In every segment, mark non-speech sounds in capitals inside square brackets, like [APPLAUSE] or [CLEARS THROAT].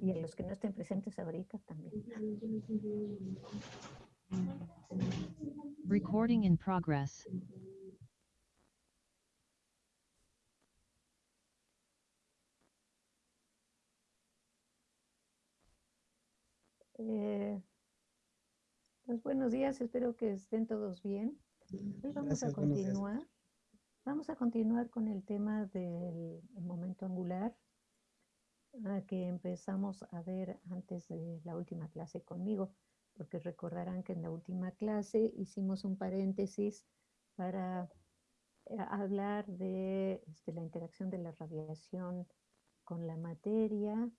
Y a los que no estén presentes ahorita también. Recording in progress. Eh, pues buenos días, espero que estén todos bien. Hoy vamos a Gracias, continuar. Vamos a continuar con el tema del momento angular que empezamos a ver antes de la última clase conmigo, porque recordarán que en la última clase hicimos un paréntesis para eh, hablar de este, la interacción de la radiación con la materia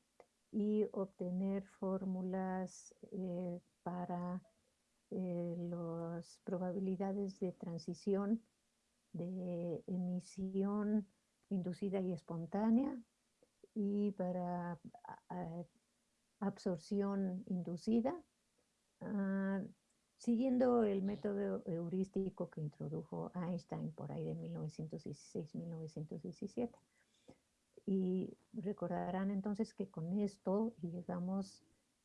y obtener fórmulas eh, para eh, las probabilidades de transición de emisión inducida y espontánea y para absorción inducida, ah, siguiendo el método heurístico que introdujo Einstein por ahí de 1916-1917. Y recordarán entonces que con esto llegamos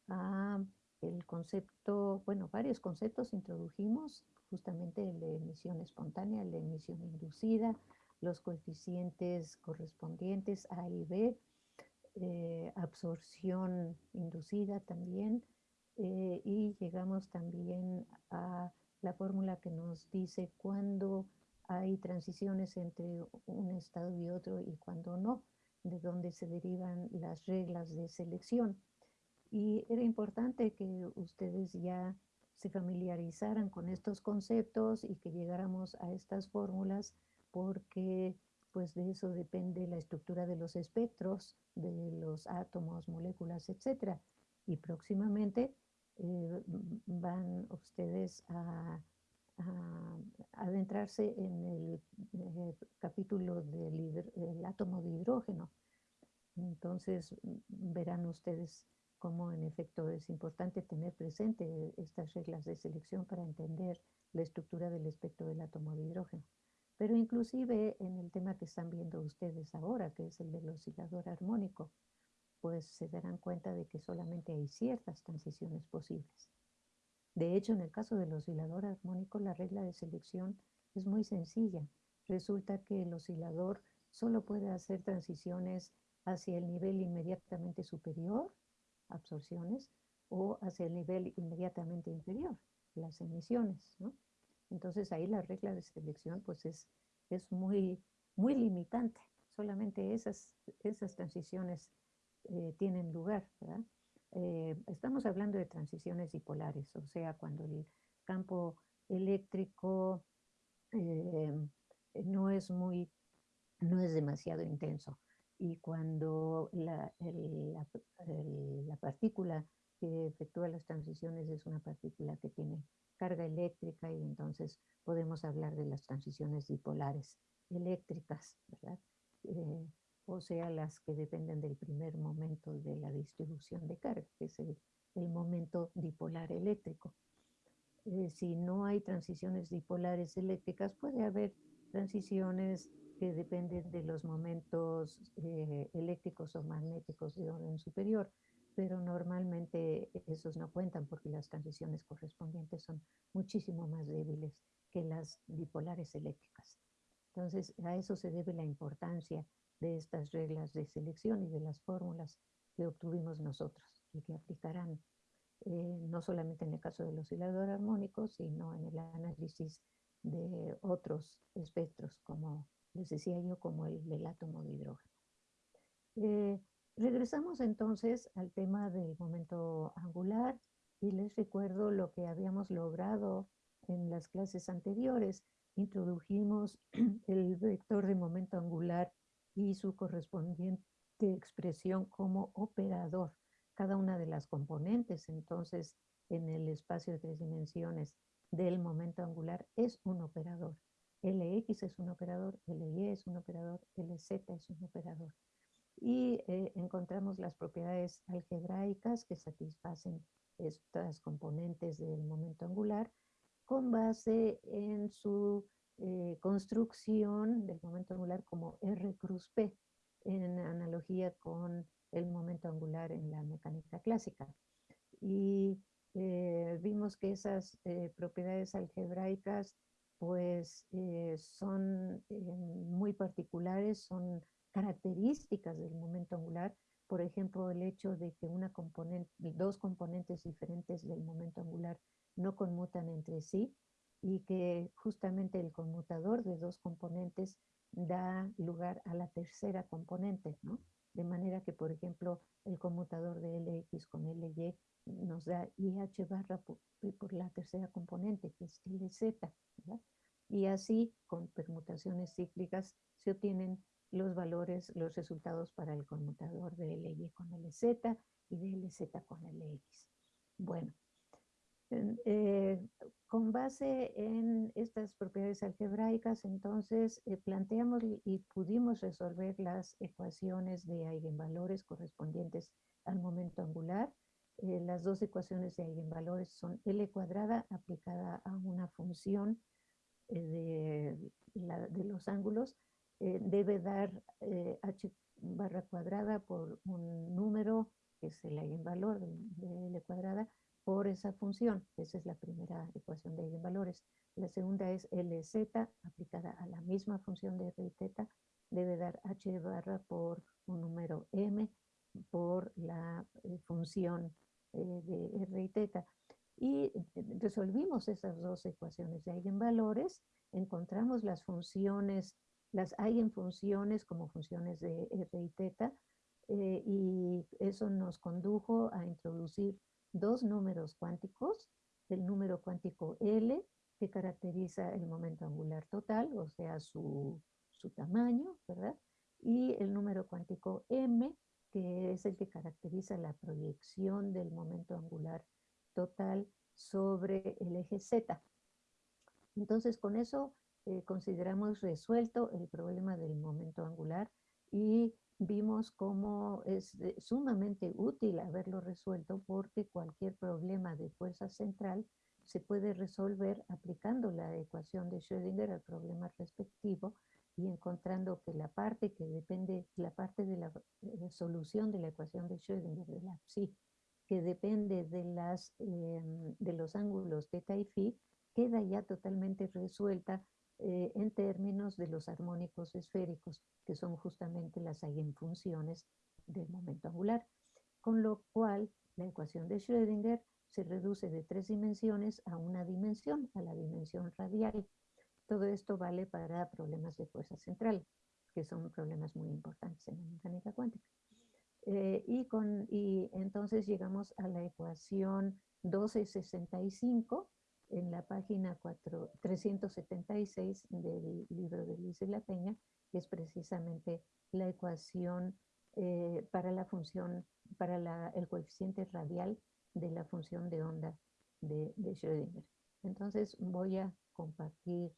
a el concepto, bueno, varios conceptos introdujimos, justamente el de emisión espontánea, el de emisión inducida, los coeficientes correspondientes A y B, eh, absorción inducida también, eh, y llegamos también a la fórmula que nos dice cuándo hay transiciones entre un estado y otro y cuándo no, de dónde se derivan las reglas de selección. Y era importante que ustedes ya se familiarizaran con estos conceptos y que llegáramos a estas fórmulas porque pues de eso depende la estructura de los espectros, de los átomos, moléculas, etc. Y próximamente eh, van ustedes a, adentrarse en el eh, capítulo del átomo de hidrógeno. Entonces verán ustedes cómo en efecto es importante tener presente estas reglas de selección para entender la estructura del espectro del átomo de hidrógeno. Pero inclusive en el tema que están viendo ustedes ahora, que es el del oscilador armónico, pues se darán cuenta de que solamente hay ciertas transiciones posibles. De hecho, en el caso del oscilador armónico, la regla de selección es muy sencilla. Resulta que el oscilador solo puede hacer transiciones hacia el nivel inmediatamente superior, absorciones, o hacia el nivel inmediatamente inferior, las emisiones. ¿no? Entonces ahí la regla de selección pues es, es muy, muy limitante. Solamente esas, esas transiciones eh, tienen lugar. Eh, estamos hablando de transiciones dipolares, o sea, cuando el campo eléctrico eh, no es muy, no es demasiado intenso y cuando la, la partícula que efectúa las transiciones es una partícula que tiene carga eléctrica y entonces podemos hablar de las transiciones dipolares eléctricas. Eh, o sea, las que dependen del primer momento de la distribución de carga, que es el, el momento dipolar eléctrico. Eh, si no hay transiciones dipolares eléctricas, puede haber transiciones que dependen de los momentos eh, eléctricos o magnéticos de orden superior, pero normalmente esos no cuentan porque las transiciones correspondientes son muchísimo más débiles que las bipolares eléctricas. Entonces, a eso se debe la importancia de estas reglas de selección y de las fórmulas que obtuvimos nosotros y que aplicarán eh, no solamente en el caso del oscilador armónico, sino en el análisis de otros espectros, como les decía yo, como el del átomo de hidrógeno. Eh, regresamos entonces al tema del momento angular y les recuerdo lo que habíamos logrado en las clases anteriores. Introdujimos [CLEARS THROAT] el vector de momento angular y su correspondiente expresión como operador. Cada una de las componentes, entonces, en el espacio de tres dimensiones del momento angular es un operador. Lx es un operador, Ly es un operador, Lz es un operador. Y eh, encontramos las propiedades algebraicas que satisfacen estas componentes del momento angular con base en su eh, construcción del momento angular como R cruz P, en analogía con el momento angular en la mecánica clásica. Y eh, vimos que esas propiedades algebraicas pues son muy particulares, son características del momento angular, por ejemplo, el hecho de que una componente, dos componentes diferentes del momento angular no conmutan entre sí y que justamente el conmutador de dos componentes da lugar a la tercera componente, ¿no? De manera que, por ejemplo, el conmutador de LX con LY nos da IH barra por, la tercera componente, que es LZ, Y así, con permutaciones cíclicas, se obtienen los valores, los resultados para el conmutador de LY con LZ y de LZ con LX. Bueno, eh, con base en estas propiedades algebraicas, entonces eh, planteamos y pudimos resolver las ecuaciones de eigenvalores correspondientes al momento angular. Eh, las dos ecuaciones de eigenvalores son L cuadrada aplicada a una función de, de, los ángulos. Debe dar h barra cuadrada por un número, que es el eigenvalor de, L cuadrada, por esa función. Esa es la primera ecuación de eigenvalores. La segunda es LZ aplicada a la misma función de R y teta debe dar H barra por un número M por la eh, función eh, de R y teta. Y eh, resolvimos esas dos ecuaciones de eigenvalores, encontramos las funciones, las eigenfunciones como funciones de R y teta, y eso nos condujo a introducir dos números cuánticos, el número cuántico L, que caracteriza el momento angular total, o sea, su, tamaño, ¿verdad? Y el número cuántico M, que es el que caracteriza la proyección del momento angular total sobre el eje Z. Entonces, con eso eh, consideramos resuelto el problema del momento angular y vimos cómo es sumamente útil haberlo resuelto porque cualquier problema de fuerza central se puede resolver aplicando la ecuación de Schrödinger al problema respectivo y encontrando que la parte que depende, la parte de la solución de la ecuación de Schrödinger, de la psi, que depende de, las, em, de los ángulos θ y phi, queda ya totalmente resuelta eh, en términos de los armónicos esféricos, que son justamente las eigenfunciones del momento angular, con lo cual la ecuación de Schrödinger se reduce de tres dimensiones a una dimensión, a la dimensión radial. Todo esto vale para problemas de fuerza central, que son problemas muy importantes en la mecánica cuántica. Eh, y, con, y entonces llegamos a la ecuación 1265, en la página 4, 376 del libro de Luis de la Peña, que es precisamente la ecuación eh, para la función, para la, el coeficiente radial de la función de onda de, de Schrödinger. Entonces voy a compartir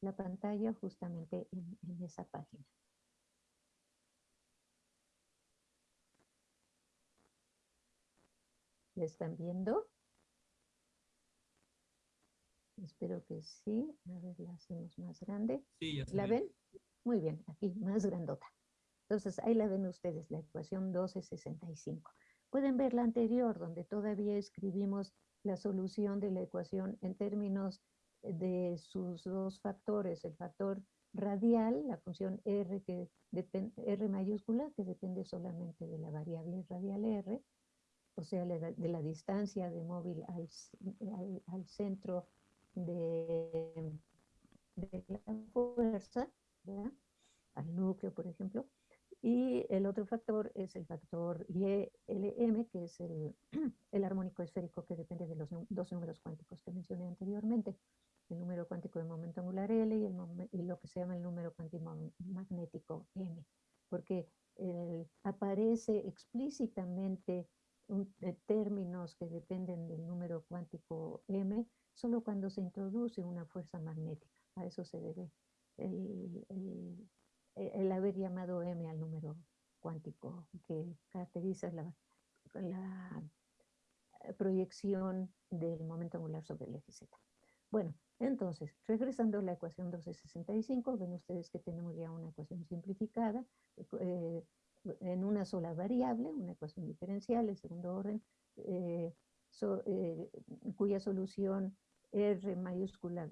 la pantalla justamente en, esa página. ¿La están viendo? Espero que sí. A ver, la hacemos más grande. Sí, ya ¿La ven? Muy bien, aquí, más grandota. Entonces, ahí la ven ustedes, la ecuación 1265. Pueden ver la anterior, donde todavía escribimos la solución de la ecuación en términos de sus dos factores, el factor radial, la función r, que r mayúscula, que depende solamente de la variable radial r, o sea, de la distancia de móvil al, al centro de, la fuerza, al núcleo, por ejemplo. Y el otro factor es el factor YLM, que es el, [CLEARS THROAT] el armónico esférico que depende de los dos números cuánticos que mencioné anteriormente. El número cuántico de momento angular L y, el, lo que se llama el número cuántico magnético M. Porque aparece explícitamente eh, términos que dependen del número cuántico M solo cuando se introduce una fuerza magnética. A eso se debe el, haber llamado M al número cuántico que caracteriza la, la proyección del momento angular sobre el eje Z. Bueno, entonces, regresando a la ecuación 1265, ven ustedes que tenemos ya una ecuación simplificada. Eh, en una sola variable, una ecuación diferencial de segundo orden, eh, eh, cuya solución R mayúscula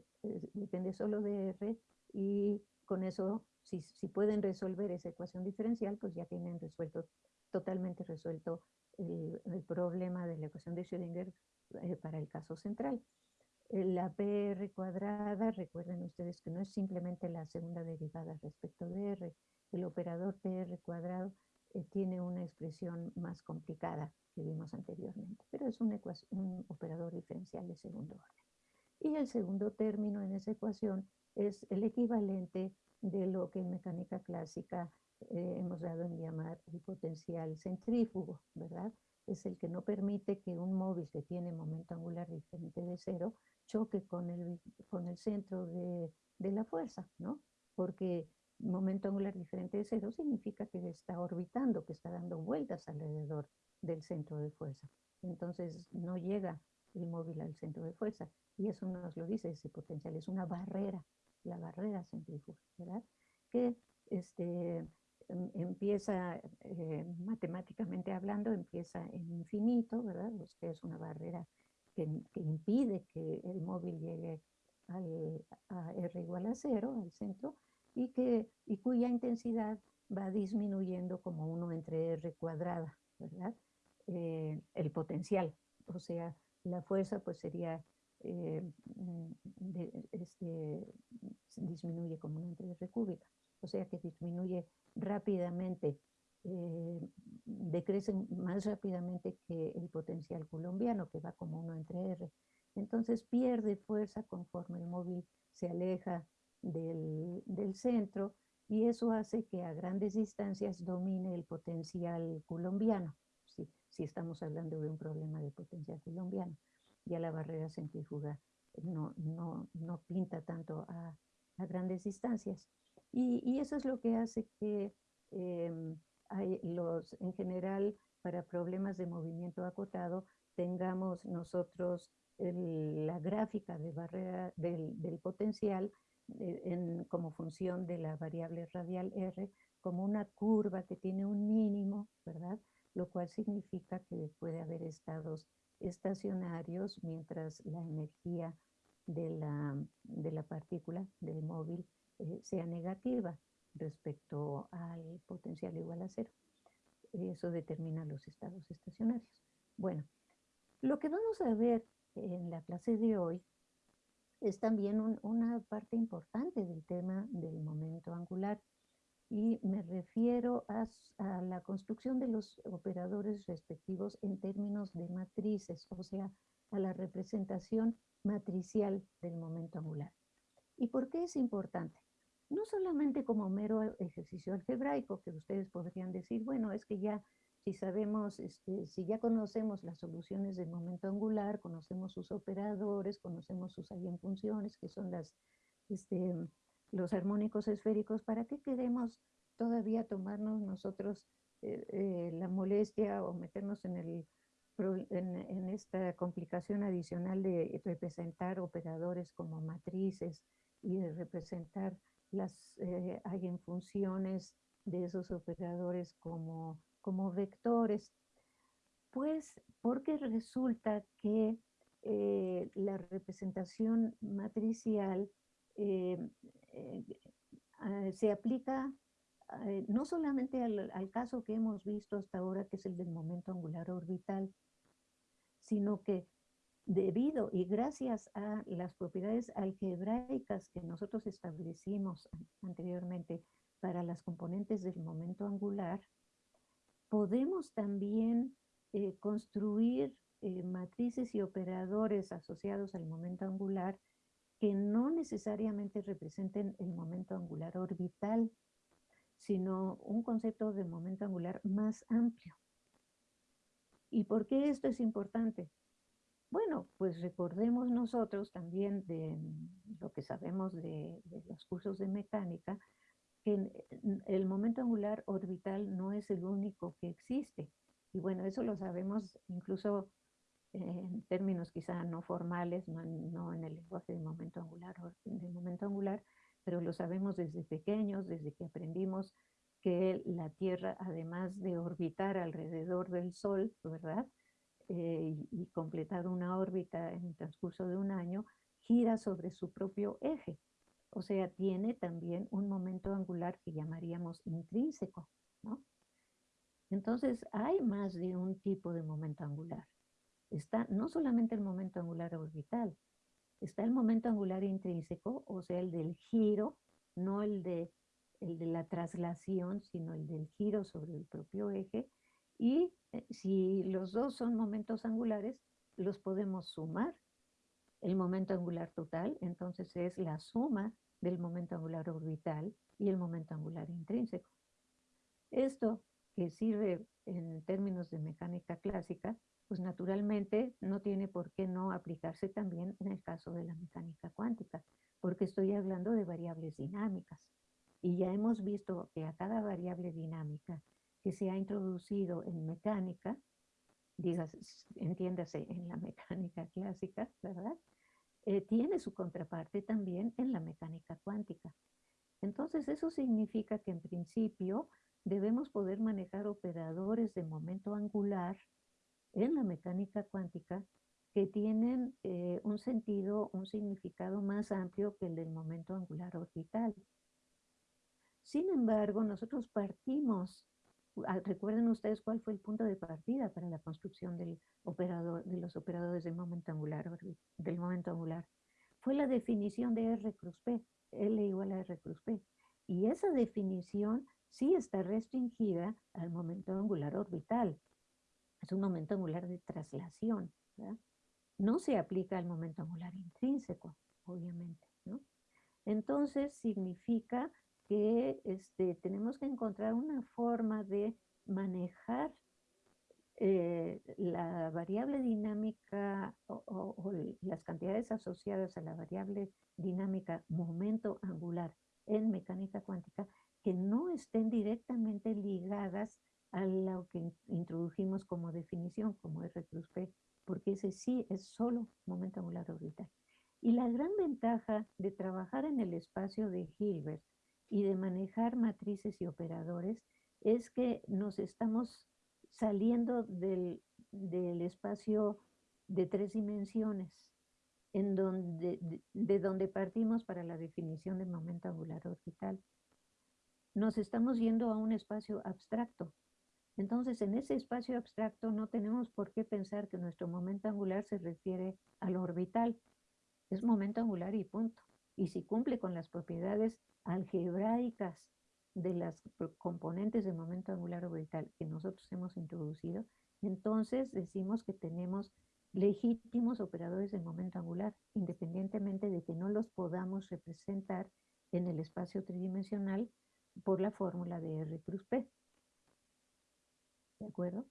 depende solo de R, y con eso, si, si, pueden resolver esa ecuación diferencial, pues ya tienen resuelto, totalmente resuelto el, problema de la ecuación de Schrödinger para el caso central. La PR cuadrada, recuerden ustedes que no es simplemente la segunda derivada respecto de R. El operador PR cuadrado eh, tiene una expresión más complicada que vimos anteriormente, pero es un, operador diferencial de segundo orden. Y el segundo término en esa ecuación es el equivalente de lo que en mecánica clásica eh, hemos dado en llamar el potencial centrífugo, ¿verdad? Es el que no permite que un móvil que tiene momento angular diferente de cero choque con el, con el centro de, de la fuerza, ¿no? Porque momento angular diferente de cero significa que está orbitando, que está dando vueltas alrededor del centro de fuerza. Entonces no llega el móvil al centro de fuerza. Y eso nos lo dice ese potencial, es una barrera, la barrera centrífuga, ¿verdad? Que este, em, empieza, eh, matemáticamente hablando, empieza en infinito, ¿verdad? Pues que es una barrera que, impide que el móvil llegue a R igual a cero, al centro, y, que, y cuya intensidad va disminuyendo como uno entre R cuadrada, ¿verdad? Eh, el potencial, o sea, la fuerza pues sería, eh, este, disminuye como uno entre R cúbica, o sea que disminuye rápidamente eh, decrece más rápidamente que el potencial colombiano, que va como uno entre R. Entonces pierde fuerza conforme el móvil se aleja del, del centro y eso hace que a grandes distancias domine el potencial colombiano, si, si estamos hablando de un problema de potencial colombiano. Ya la barrera centrífuga no, no, no pinta tanto a, a grandes distancias. Y, y, eso es lo que hace que eh, hay los, en general, para problemas de movimiento acotado, tengamos nosotros la gráfica de barrera del, del potencial eh, en, como función de la variable radial R como una curva que tiene un mínimo, ¿verdad? Lo cual significa que puede haber estados estacionarios mientras la energía de la, de la partícula del móvil eh, sea negativa respecto al potencial igual a cero. Eso determina los estados estacionarios. Bueno, lo que vamos a ver en la clase de hoy es también una parte importante del tema del momento angular y me refiero a, a, la construcción de los operadores respectivos en términos de matrices, o sea, a la representación matricial del momento angular. ¿Y por qué es importante? no solamente como mero ejercicio algebraico, que ustedes podrían decir, bueno, es que ya si sabemos, este, si ya conocemos las soluciones del momento angular, conocemos sus operadores, conocemos sus eigenfunciones, que son este, los armónicos esféricos, ¿para qué queremos todavía tomarnos nosotros eh, eh, la molestia o meternos en, esta complicación adicional de representar operadores como matrices y de representar las eh, hay funciones de esos operadores como, como vectores? Pues porque resulta que eh, la representación matricial eh, se aplica no solamente al, caso que hemos visto hasta ahora, que es el del momento angular orbital, sino que debido y gracias a las propiedades algebraicas que nosotros establecimos anteriormente para las componentes del momento angular, podemos también eh, construir eh, matrices y operadores asociados al momento angular que no necesariamente representen el momento angular orbital, sino un concepto de momento angular más amplio. ¿Y por qué esto es importante? Bueno, pues recordemos nosotros también de lo que sabemos de, los cursos de mecánica, que el momento angular orbital no es el único que existe. Y bueno, eso lo sabemos incluso en términos quizá no formales, no, en el lenguaje de momento angular, momento angular, pero lo sabemos desde pequeños, desde que aprendimos que la Tierra, además de orbitar alrededor del Sol, ¿verdad? Eh, y, completar una órbita en el transcurso de un año, gira sobre su propio eje. O sea, tiene también un momento angular que llamaríamos intrínseco, ¿no? Entonces, hay más de un tipo de momento angular. Está no solamente el momento angular orbital, está el momento angular intrínseco, o sea, el del giro, no el de, el de la traslación, sino el del giro sobre el propio eje. Y eh, si los dos son momentos angulares, los podemos sumar. El momento angular total, entonces, es la suma del momento angular orbital y el momento angular intrínseco. Esto que sirve en términos de mecánica clásica, pues naturalmente no tiene por qué no aplicarse también en el caso de la mecánica cuántica, porque estoy hablando de variables dinámicas. Y ya hemos visto que a cada variable dinámica que se ha introducido en mecánica, digas, entiéndase en la [LAUGHS] mecánica clásica, ¿verdad? Eh, tiene su contraparte también en la mecánica cuántica. Entonces eso significa que en principio debemos poder manejar operadores de momento angular en la mecánica cuántica que tienen eh, un sentido, un significado más amplio que el del momento angular orbital. Sin embargo, nosotros partimos, recuerden ustedes cuál fue el punto de partida para la construcción del operador, de los operadores del momento angular, del momento angular. Fue la definición de R cruz P, L igual a R cruz P. Y esa definición sí está restringida al momento angular orbital. Es un momento angular de traslación. No se aplica al momento angular intrínseco, obviamente. Entonces significa que este, tenemos que encontrar una forma de manejar eh, la variable dinámica o, las cantidades asociadas a la variable dinámica momento angular en mecánica cuántica que no estén directamente ligadas a lo que introdujimos como definición, como R plus P, porque ese sí es solo momento angular orbital. Y la gran ventaja de trabajar en el espacio de Hilbert y de manejar matrices y operadores es que nos estamos saliendo del, del espacio de tres dimensiones, en donde, de donde partimos para la definición de momento angular orbital nos estamos yendo a un espacio abstracto. Entonces, en ese espacio abstracto no tenemos por qué pensar que nuestro momento angular se refiere al orbital. Es momento angular y punto. Y si cumple con las propiedades algebraicas de las componentes de momento angular orbital que nosotros hemos introducido, entonces decimos que tenemos legítimos operadores de momento angular, independientemente de que no los podamos representar en el espacio tridimensional por la fórmula de R cruz P. ¿De acuerdo?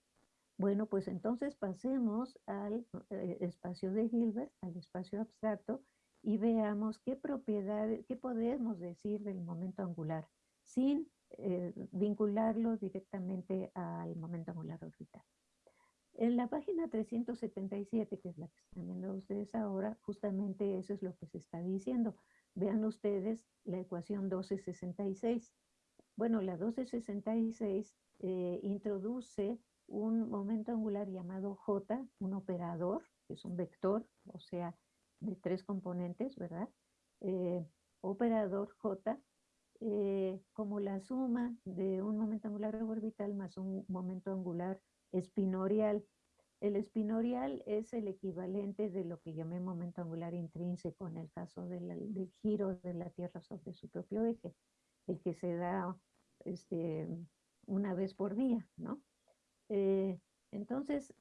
Bueno, pues entonces pasemos al eh, espacio de Hilbert, al espacio abstracto, y veamos qué propiedades, qué podemos decir del momento angular, sin eh, vincularlo directamente al momento angular orbital. En la página 377, que es la que están viendo ustedes ahora, justamente eso es lo que se está diciendo. Vean ustedes la ecuación 1266. Bueno, la 1266 eh, introduce un momento angular llamado J, un operador, que es un vector, o sea, de tres componentes, ¿verdad? Eh, operador J, eh, como la suma de un momento angular orbital más un momento angular espinorial. El espinorial es el equivalente de lo que llamé momento angular intrínseco en el caso del giro de la Tierra sobre su propio eje el que se da este, una vez por día, ¿no? Eh, entonces,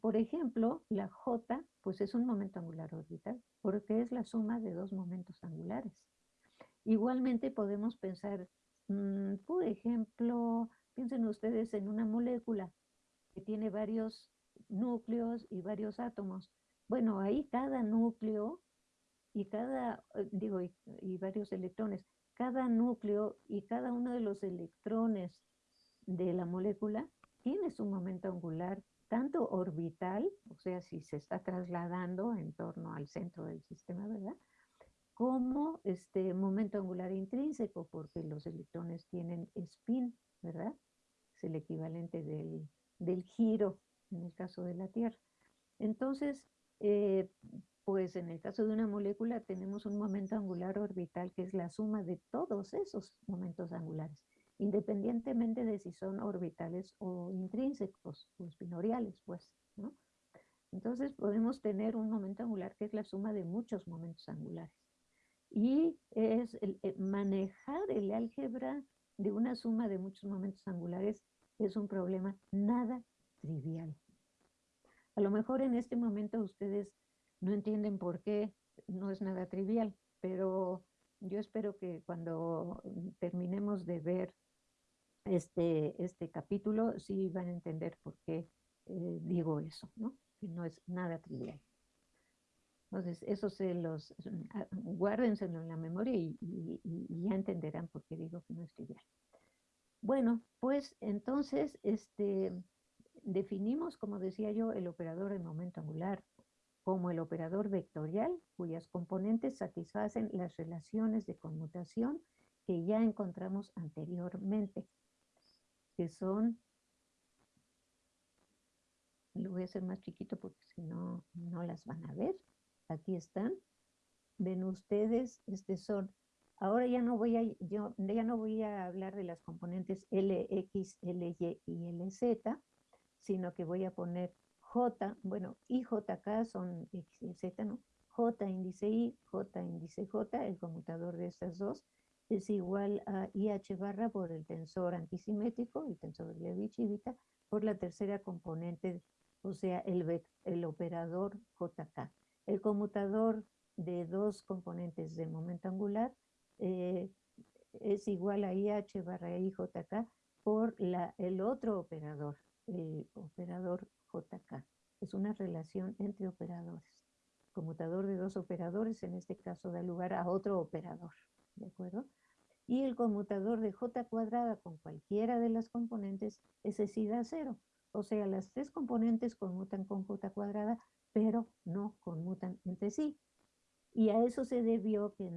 por ejemplo, la J, pues es un momento angular orbital, porque es la suma de dos momentos angulares. Igualmente podemos pensar, mm, por ejemplo, piensen ustedes en una molécula que tiene varios núcleos y varios átomos. Bueno, ahí cada núcleo y cada, eh, digo, y varios electrones, cada núcleo y cada uno de los electrones de la molécula tiene su momento angular, tanto orbital, o sea, si se está trasladando en torno al centro del sistema, ¿verdad? como este momento angular intrínseco, porque los electrones tienen spin, ¿verdad? Es el equivalente del, del giro en el caso de la Tierra. Entonces, eh, pues en el caso de una molécula tenemos un momento angular orbital que es la suma de todos esos momentos angulares, independientemente de si son orbitales o intrínsecos o espinoriales, pues. Entonces podemos tener un momento angular que es la suma de muchos momentos angulares. Y es eh, manejar el álgebra de una suma de muchos momentos angulares es un problema nada trivial. A lo mejor en este momento ustedes no entienden por qué no es nada trivial, pero yo espero que cuando terminemos de ver este, este capítulo, sí van a entender por qué eh, digo eso, ¿no? Que no es nada trivial. Entonces, eso se los, ah, guárdenselo en la memoria y, y, ya entenderán por qué digo que no es trivial. Bueno, pues entonces, este, definimos, como decía yo, el operador de momento angular como el operador vectorial, cuyas componentes satisfacen las relaciones de conmutación que ya encontramos anteriormente, que son, lo voy a hacer más chiquito porque si no, no las van a ver, aquí están, ven ustedes, este son, ahora ya no voy a, yo ya no voy a hablar de las componentes LX, LY y LZ, sino que voy a poner J, bueno, I, J, K son X y Z, ¿no? J índice I, J índice J, el conmutador de estas dos, es igual a IH barra por el tensor antisimétrico, el tensor de Levi-Civita, por la tercera componente, o sea, el, el operador JK. El conmutador de dos componentes de momento angular eh, es igual a IH barra IJK por la, el otro operador, el operador JK. Es una relación entre operadores. conmutador de dos operadores, en este caso, da lugar a otro operador. ¿De acuerdo? Y el conmutador de J cuadrada con cualquiera de las componentes, ese sí da cero. O sea, las tres componentes conmutan con J cuadrada, pero no conmutan entre sí. Y a eso se debió que,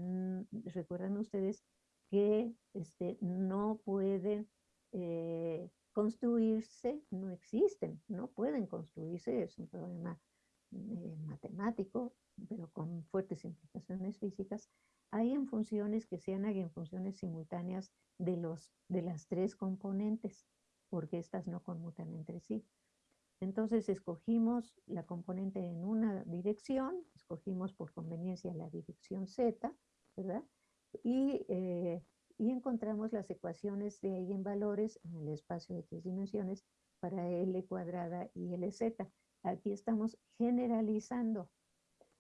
recuerdan ustedes, que este, no pueden eh, construirse no existen, no pueden construirse, es un problema eh, matemático, pero con fuertes implicaciones físicas, hay en funciones que sean en funciones simultáneas de, los, de las tres componentes, porque estas no conmutan entre sí. Entonces escogimos la componente en una dirección, escogimos por conveniencia la dirección Z, ¿verdad? Y eh, y encontramos las ecuaciones de eigenvalores en el espacio de tres dimensiones para L cuadrada y LZ. Aquí estamos generalizando.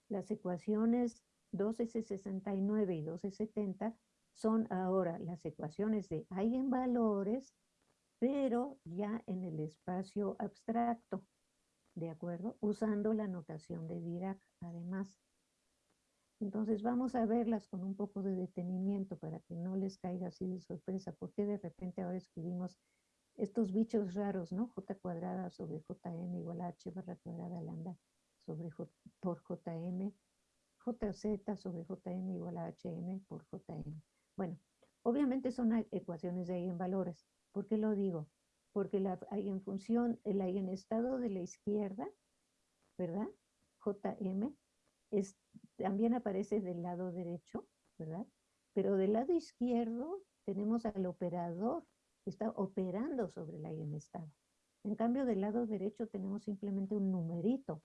Las ecuaciones 1269 y 1270 son ahora las ecuaciones de eigenvalores, pero ya en el espacio abstracto, ¿de acuerdo? Usando la notación de Dirac, además. Entonces vamos a verlas con un poco de detenimiento para que no les caiga así de sorpresa, porque de repente ahora escribimos estos bichos raros, ¿no? J cuadrada sobre JM igual a H barra cuadrada lambda sobre J, por JM, JZ sobre JM igual a HM por JM. Bueno, obviamente son ecuaciones de eigenvalores. ¿Por qué lo digo? Porque la eigenfunción, el eigenestado de la izquierda, ¿verdad? JM es también aparece del lado derecho, ¿verdad? Pero del lado izquierdo tenemos al operador que está operando sobre el eigenestado. En cambio, del lado derecho tenemos simplemente un numerito.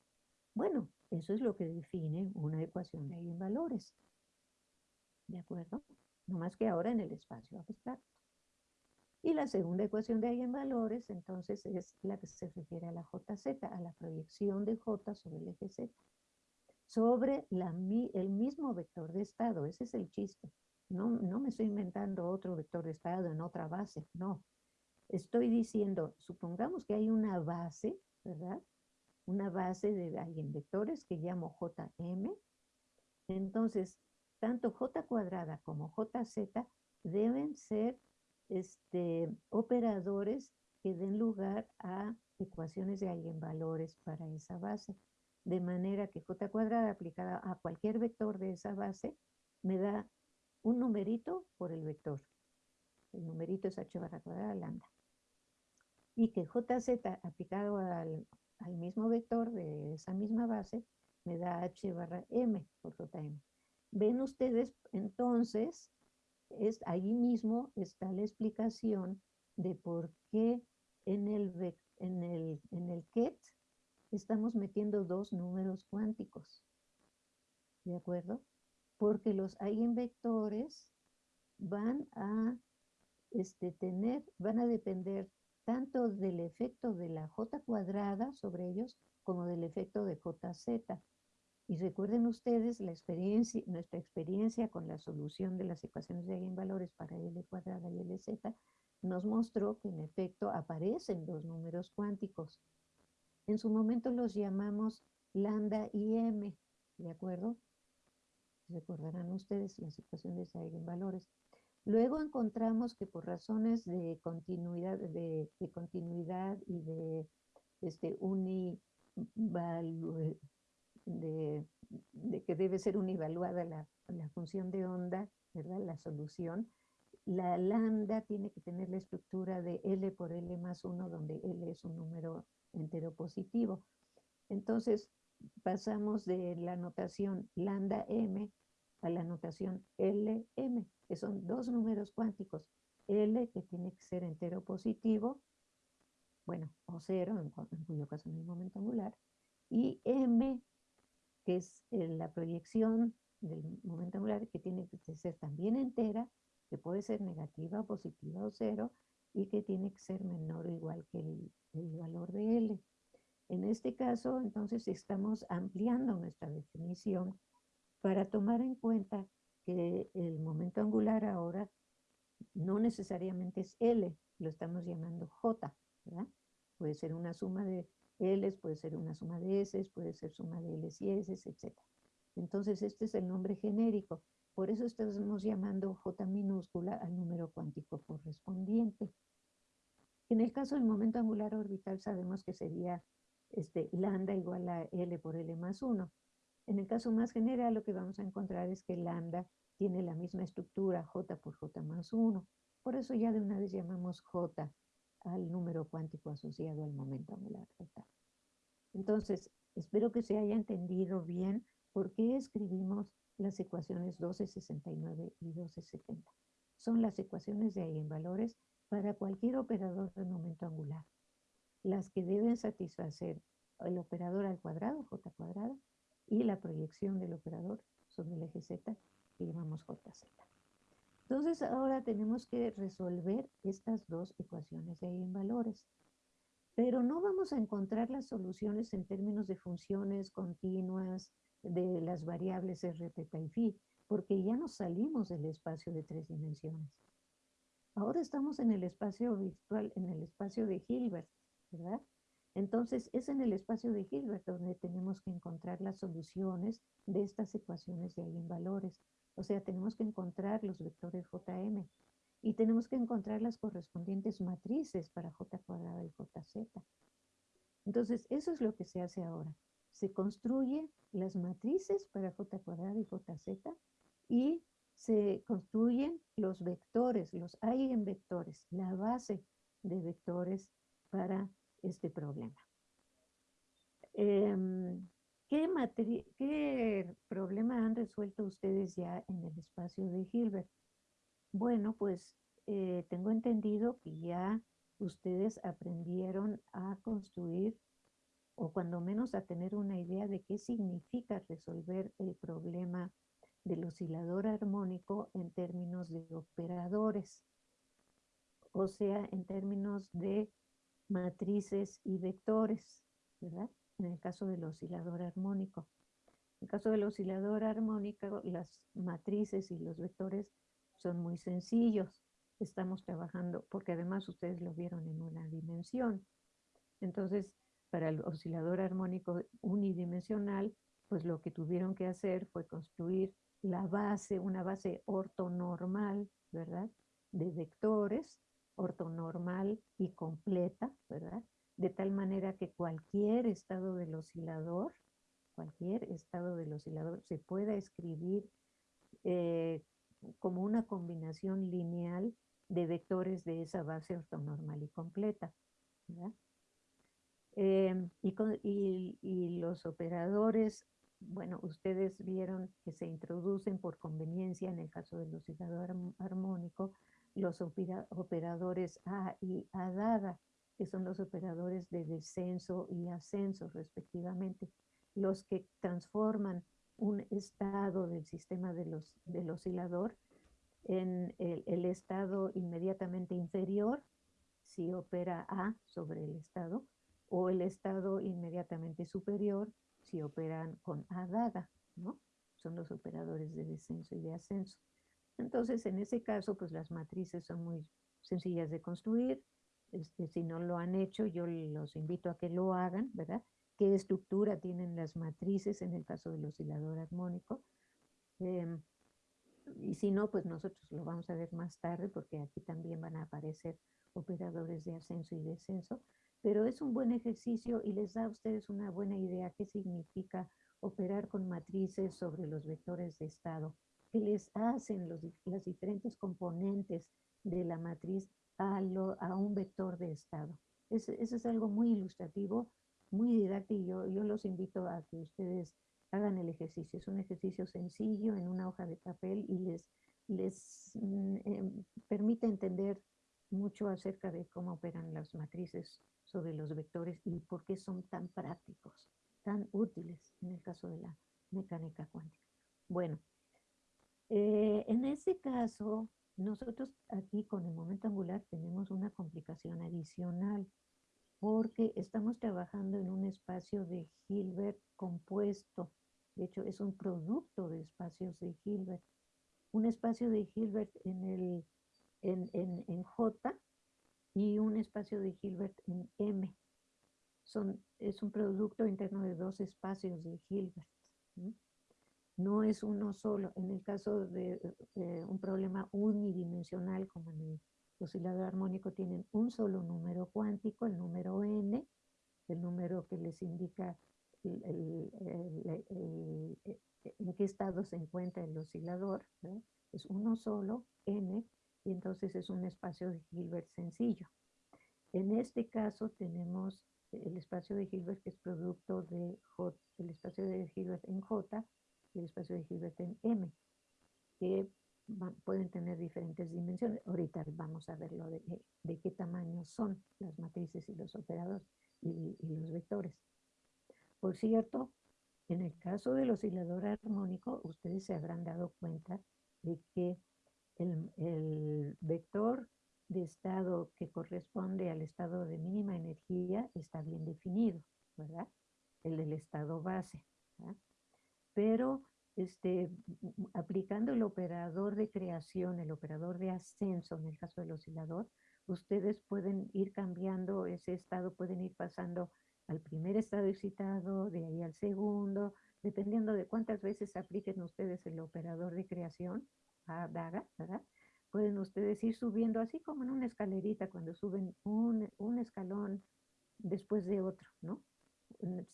Bueno, eso es lo que define una ecuación de eigenvalores. ¿De acuerdo? No más que ahora en el espacio abstracto. Y la segunda ecuación de eigenvalores, entonces, es la que se refiere a la JZ, a la proyección de J sobre el eje Z sobre el mismo vector de estado. Ese es el chiste. No, no me estoy inventando otro vector de estado en otra base, no. Estoy diciendo, supongamos que hay una base, ¿verdad? Una base de eigenvectores que llamo JM. Entonces, tanto J cuadrada como JZ deben ser este, operadores que den lugar a ecuaciones de eigenvalores para esa base de manera que j cuadrada aplicada a cualquier vector de esa base me da un numerito por el vector. El numerito es h barra cuadrada lambda. Y que jz aplicado al, al mismo vector de esa misma base me da h barra m por jm. Ven ustedes entonces, es, ahí mismo está la explicación de por qué en el, en el, en el ket estamos metiendo dos números cuánticos. ¿De acuerdo? Porque los eigenvectores van a este, tener, van a depender tanto del efecto de la j cuadrada sobre ellos como del efecto de jz. Y recuerden ustedes la experiencia, nuestra experiencia con la solución de las ecuaciones de eigenvalores para L cuadrada y LZ nos mostró que en efecto aparecen dos números cuánticos. En su momento los llamamos lambda y m, ¿de acuerdo? Recordarán ustedes las ecuaciones de eigenvalores. Luego encontramos que por razones de continuidad, de, continuidad y de este, de, de, que debe ser univaluada la, la función de onda, ¿verdad? La solución. La lambda tiene que tener la estructura de L por L más 1, donde L es un número entero positivo. Entonces, pasamos de la notación lambda m a la notación LM, que son dos números cuánticos. L, que tiene que ser entero positivo, bueno, o cero, en, cuyo caso no hay momento angular, y M, que es eh, la proyección del momento angular, que tiene que ser también entera, que puede ser negativa, positiva o cero, y que tiene que ser menor o igual que el, valor de L. En este caso, entonces, estamos ampliando nuestra definición para tomar en cuenta que el momento angular ahora no necesariamente es L, lo estamos llamando J, ¿verdad? Puede ser una suma de L, puede ser una suma de S, puede ser suma de L y S, etc. Entonces este es el nombre genérico. Por eso estamos llamando J minúscula al número cuántico correspondiente. En el caso del momento angular orbital sabemos que sería este, lambda igual a L por L más 1. En el caso más general, lo que vamos a encontrar es que lambda tiene la misma estructura, j por j más 1. Por eso ya de una vez llamamos j al número cuántico asociado al momento angular total. Entonces, espero que se haya entendido bien por qué escribimos las ecuaciones 1269 y 1270. Son las ecuaciones de eigenvalores para cualquier operador de momento angular. Las que deben satisfacer el operador al cuadrado, j cuadrado, y la proyección del operador sobre el eje Z que llamamos JZ. Entonces ahora tenemos que resolver estas dos ecuaciones de eigenvalores. Pero no vamos a encontrar las soluciones en términos de funciones continuas de las variables R, teta y phi, porque ya nos salimos del espacio de tres dimensiones. Ahora estamos en el espacio virtual, en el espacio de Hilbert, ¿verdad? Entonces, es en el espacio de Hilbert donde tenemos que encontrar las soluciones de estas ecuaciones de eigenvalores. O sea, tenemos que encontrar los vectores JM y tenemos que encontrar las correspondientes matrices para J cuadrada y JZ. Entonces, eso es lo que se hace ahora. Se construyen las matrices para J cuadrada y JZ y se construyen los vectores, los eigenvectores, la base de vectores para este problema. Em, ¿qué, problema han resuelto ustedes ya en el espacio de Hilbert? Bueno, pues eh, tengo entendido que ya ustedes aprendieron a construir o cuando menos a tener una idea de qué significa resolver el problema del oscilador armónico en términos de operadores, o sea, en términos de matrices y vectores, ¿verdad? En el caso del oscilador armónico. En el caso del oscilador armónico, las matrices y los vectores son muy sencillos. Estamos trabajando, porque además ustedes lo vieron en una dimensión. Entonces, para el oscilador armónico unidimensional, pues lo que tuvieron que hacer fue construir la base, una base ortonormal, ¿verdad? De vectores ortonormal y completa, ¿verdad? De tal manera que cualquier estado del oscilador, cualquier estado del oscilador se pueda escribir eh, como una combinación lineal de vectores de esa base ortonormal y completa. Em, y, los operadores, bueno, ustedes vieron que se introducen por conveniencia en el caso del oscilador armónico los operadores A y A dada, que son los operadores de descenso y ascenso respectivamente, los que transforman un estado del sistema de los, del oscilador en el, estado inmediatamente inferior, si opera A sobre el estado, o el estado inmediatamente superior, si operan con A daga, ¿no? Son los operadores de descenso y de ascenso. Entonces, en ese caso, pues las matrices son muy sencillas de construir. Este, si no lo han hecho, yo los invito a que lo hagan, ¿verdad? ¿Qué estructura tienen las matrices en el caso del oscilador armónico? Em, y si no, pues nosotros lo vamos a ver más tarde porque aquí también van a aparecer operadores de ascenso y descenso, pero es un buen ejercicio y les da a ustedes una buena idea qué significa operar con matrices sobre los vectores de estado, qué les hacen los, las diferentes componentes de la matriz a, a un vector de estado. Eso es algo muy ilustrativo, muy didáctico, yo, yo los invito a que ustedes hagan el ejercicio. Es un ejercicio sencillo en una hoja de papel y les, les mm, em, permite entender mucho acerca de cómo operan las matrices sobre los vectores y por qué son tan prácticos, tan útiles en el caso de la mecánica cuántica. Bueno, eh, en este caso, nosotros aquí con el momento angular tenemos una complicación adicional porque estamos trabajando en un espacio de Hilbert compuesto. De hecho, es un producto de espacios de Hilbert. Un espacio de Hilbert en, el, en, en, J y un espacio de Hilbert en M. Son, es un producto interno de dos espacios de Hilbert. No es uno solo. En el caso de un problema unidimensional como en el oscilador armónico tienen un solo número cuántico, el número n, el número que les indica en qué estado se encuentra el oscilador, es uno solo, n, y entonces es un espacio de Hilbert sencillo. En este caso tenemos el espacio de Hilbert que es producto de J, el espacio de Hilbert en J y el espacio de Hilbert en M, que pueden tener diferentes dimensiones. Ahorita vamos a ver lo de, de, qué tamaño son las matrices y los operadores y los vectores. Por cierto, en el caso del oscilador armónico, ustedes se habrán dado cuenta de que el, vector de estado que corresponde al estado de mínima energía está bien definido, ¿verdad? El del estado base. Pero este, aplicando el operador de creación, el operador de ascenso en el caso del oscilador, ustedes pueden ir cambiando ese estado, pueden ir pasando al primer estado excitado, de ahí al segundo, dependiendo de cuántas veces apliquen ustedes el operador de creación, a DAGA, ¿verdad? Pueden ustedes ir subiendo así como en una escalerita cuando suben un, un escalón después de otro, ¿no?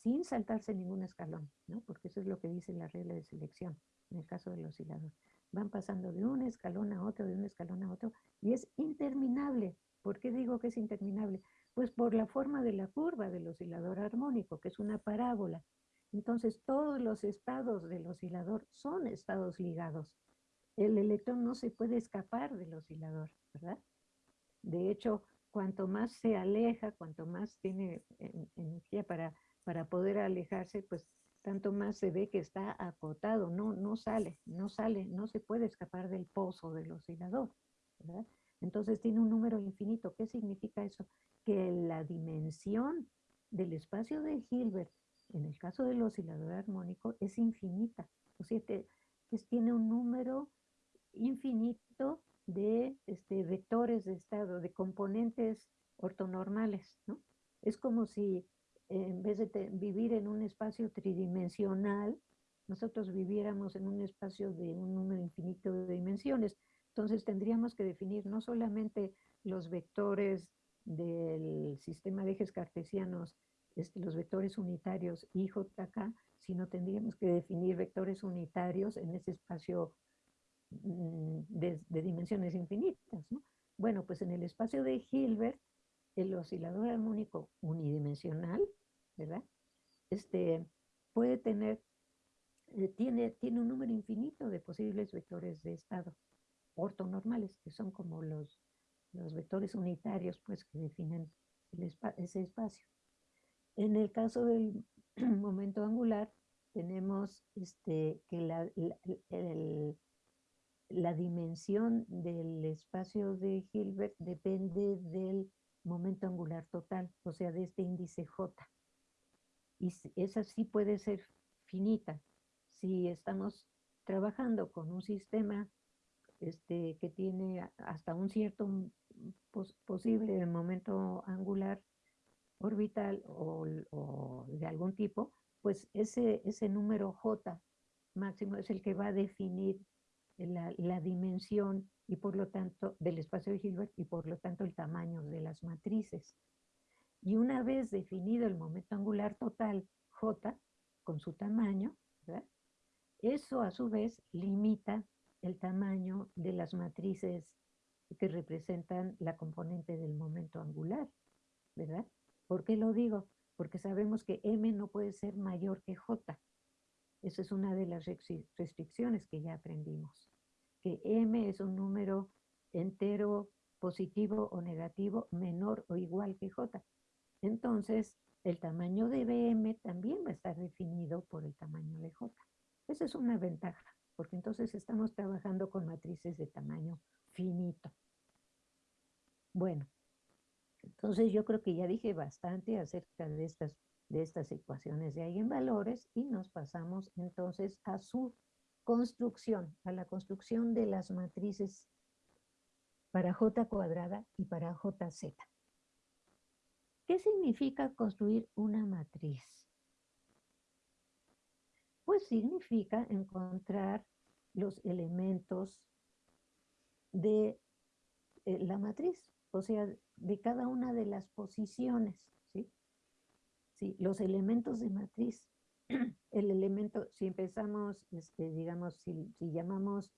sin saltarse ningún escalón, ¿no? porque eso es lo que dice la regla de selección en el caso del oscilador. Van pasando de un escalón a otro, de un escalón a otro, y es interminable. ¿Por qué digo que es interminable? Pues por la forma de la curva del oscilador armónico, que es una parábola. Entonces, todos los estados del oscilador son estados ligados. El electrón no se puede escapar del oscilador, ¿verdad? De hecho, cuanto más se aleja, cuanto más tiene energía para para poder alejarse, pues tanto más se ve que está acotado, no, no sale, no sale, no se puede escapar del pozo del oscilador, ¿verdad? Entonces tiene un número infinito. ¿Qué significa eso? Que la dimensión del espacio de Hilbert, en el caso del oscilador armónico, es infinita. O sea, que, tiene un número infinito de este, vectores de estado, de componentes ortonormales, ¿no? Es como si en vez de vivir en un espacio tridimensional, nosotros viviéramos en un espacio de un número infinito de dimensiones. Entonces tendríamos que definir no solamente los vectores del sistema de ejes cartesianos, este, los vectores unitarios IJK, sino tendríamos que definir vectores unitarios en ese espacio mm, de, dimensiones infinitas, ¿no? Bueno, pues en el espacio de Hilbert, el oscilador armónico unidimensional, ¿verdad? Este, puede tener, eh, tiene, tiene un número infinito de posibles vectores de estado ortonormales, que son como los, los vectores unitarios, pues, que definen ese espacio. En el caso del [CLEARS THROAT] momento angular, tenemos este, que la, la, dimensión del espacio de Hilbert depende del momento angular total, o sea, de este índice J. Y esa sí puede ser finita. Si estamos trabajando con un sistema este, que tiene hasta un cierto posible momento angular orbital o, o, de algún tipo, pues ese, ese número J máximo es el que va a definir la, dimensión y por lo tanto del espacio de Hilbert y por lo tanto el tamaño de las matrices. Y una vez definido el momento angular total J con su tamaño, eso a su vez limita el tamaño de las matrices que representan la componente del momento angular, ¿verdad? ¿Por qué lo digo? Porque sabemos que M no puede ser mayor que J. Esa es una de las restricciones que ya aprendimos. Que M es un número entero positivo o negativo menor o igual que J. Entonces, el tamaño de BM también va a estar definido por el tamaño de J. Esa es una ventaja, porque entonces estamos trabajando con matrices de tamaño finito. Bueno, entonces yo creo que ya dije bastante acerca de estas, de estas ecuaciones de eigenvalores y nos pasamos entonces a su construcción, a la construcción de las matrices para J cuadrada y para JZ. ¿Qué significa construir una matriz? Pues significa encontrar los elementos de eh, la matriz o sea, de cada una de las posiciones, ¿sí? Los elementos de matriz. [CLEARS THROAT] El elemento, si empezamos, este, digamos, si, llamamos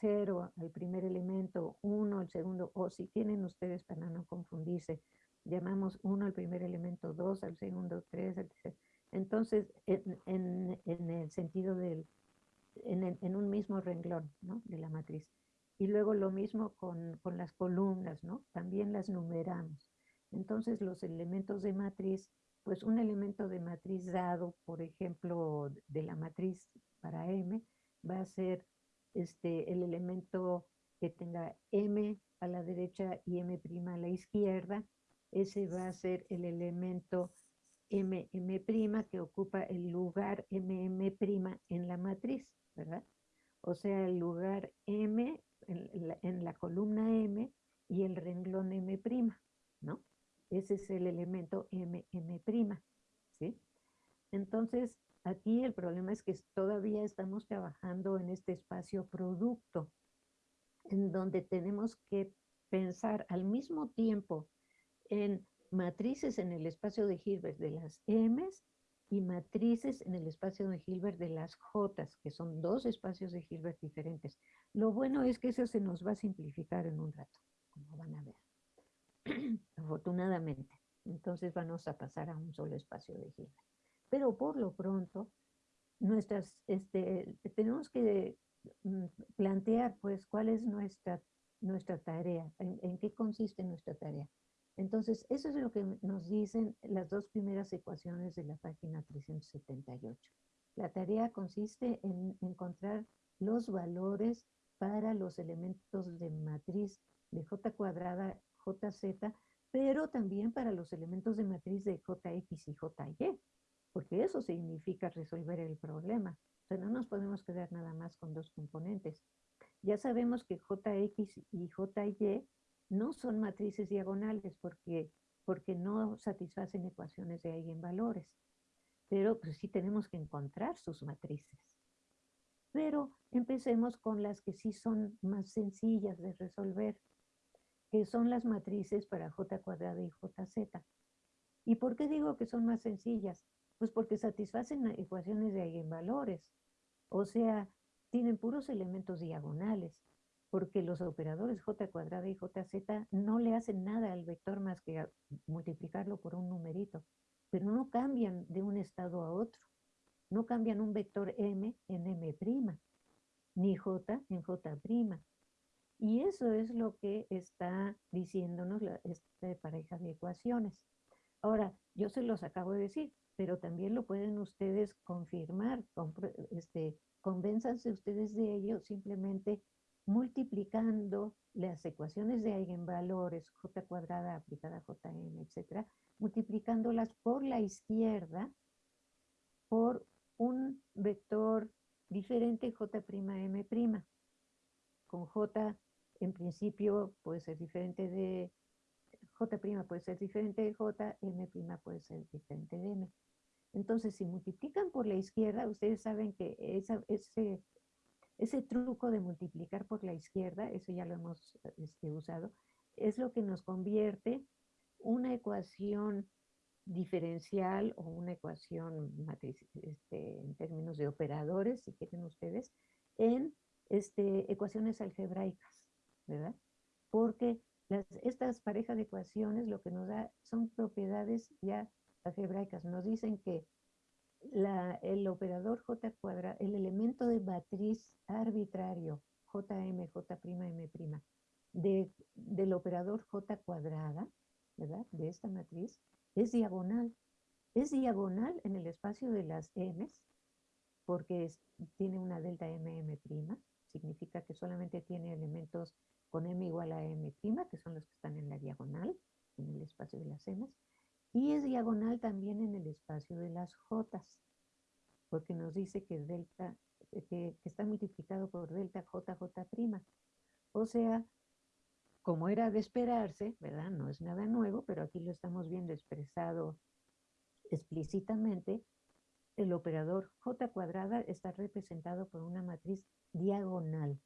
0 ah, al primer elemento, 1 al segundo, o si tienen ustedes para no confundirse, llamamos 1 al primer elemento, 2 al segundo, 3 al tercero. Entonces, en, el sentido del, en, en, un mismo renglón ¿no? de la matriz. Y luego lo mismo con, las columnas, ¿no? También las numeramos. Entonces los elementos de matriz, pues un elemento de matriz dado, por ejemplo, de la matriz para M, va a ser este, el elemento que tenga M a la derecha y M' a la izquierda. Ese va a ser el elemento MM' que ocupa el lugar MM' en la matriz, ¿verdad? O sea, el lugar M en la, columna M y el renglón M', ¿no? Ese es el elemento M, M', ¿sí? Entonces, aquí el problema es que todavía estamos trabajando en este espacio producto, en donde tenemos que pensar al mismo tiempo en matrices en el espacio de Hilbert de las M's y matrices en el espacio de Hilbert de las J, que son dos espacios de Hilbert diferentes. Lo bueno es que eso se nos va a simplificar en un rato, como van a ver. [CLEARS THROAT] Afortunadamente. Entonces vamos a pasar a un solo espacio de Hilbert. Pero por lo pronto, nuestras, este, tenemos que mm, plantear pues cuál es nuestra, nuestra tarea, en qué consiste nuestra tarea. Entonces, eso es lo que nos dicen las dos primeras ecuaciones de la página 378. La tarea consiste en encontrar los valores para los elementos de matriz de J cuadrada, JZ, pero también para los elementos de matriz de JX y JY, porque eso significa resolver el problema. O sea, no nos podemos quedar nada más con dos componentes. Ya sabemos que JX y JY no son matrices diagonales porque, porque no satisfacen ecuaciones de eigenvalores. Pero pues, sí tenemos que encontrar sus matrices. Pero empecemos con las que sí son más sencillas de resolver, que son las matrices para J cuadrada y JZ. ¿Y por qué digo que son más sencillas? Pues porque satisfacen ecuaciones de eigenvalores. O sea, tienen puros elementos diagonales, porque los operadores j cuadrada y jz no le hacen nada al vector más que multiplicarlo por un numerito, pero no cambian de un estado a otro. No cambian un vector m en m', ni j en j'. Y eso es lo que está diciéndonos esta pareja de ecuaciones. Ahora, yo se los acabo de decir, pero también lo pueden ustedes confirmar, este, convénzanse ustedes de ello simplemente multiplicando las ecuaciones de eigenvalores, j cuadrada aplicada a jm, etcétera, multiplicándolas por la izquierda por un vector diferente j'm', j en principio puede ser diferente de J' puede ser diferente de J, M' puede ser diferente de M. Entonces, si multiplican por la izquierda, ustedes saben que ese, ese truco de multiplicar por la izquierda, eso ya lo hemos este, usado, es lo que nos convierte una ecuación diferencial o una ecuación matriz, este, en términos de operadores, si quieren ustedes, en este, ecuaciones algebraicas, ¿verdad? Porque estas parejas de ecuaciones lo que nos da son propiedades ya algebraicas. Nos dicen que el operador J cuadrado, el elemento de matriz arbitrario JM, J'M', de, del operador J cuadrada, ¿verdad? De esta matriz, es diagonal. Es diagonal en el espacio de las M's, porque tiene una delta MM', significa que solamente tiene elementos con m igual a m', que son los que están en la diagonal, en el espacio de las m's, y es diagonal también en el espacio de las j, porque nos dice que, delta, eh, que, está multiplicado por delta jj'. O sea, como era de esperarse, ¿verdad? No es nada nuevo, pero aquí lo estamos viendo expresado explícitamente, el operador j cuadrada está representado por una matriz diagonal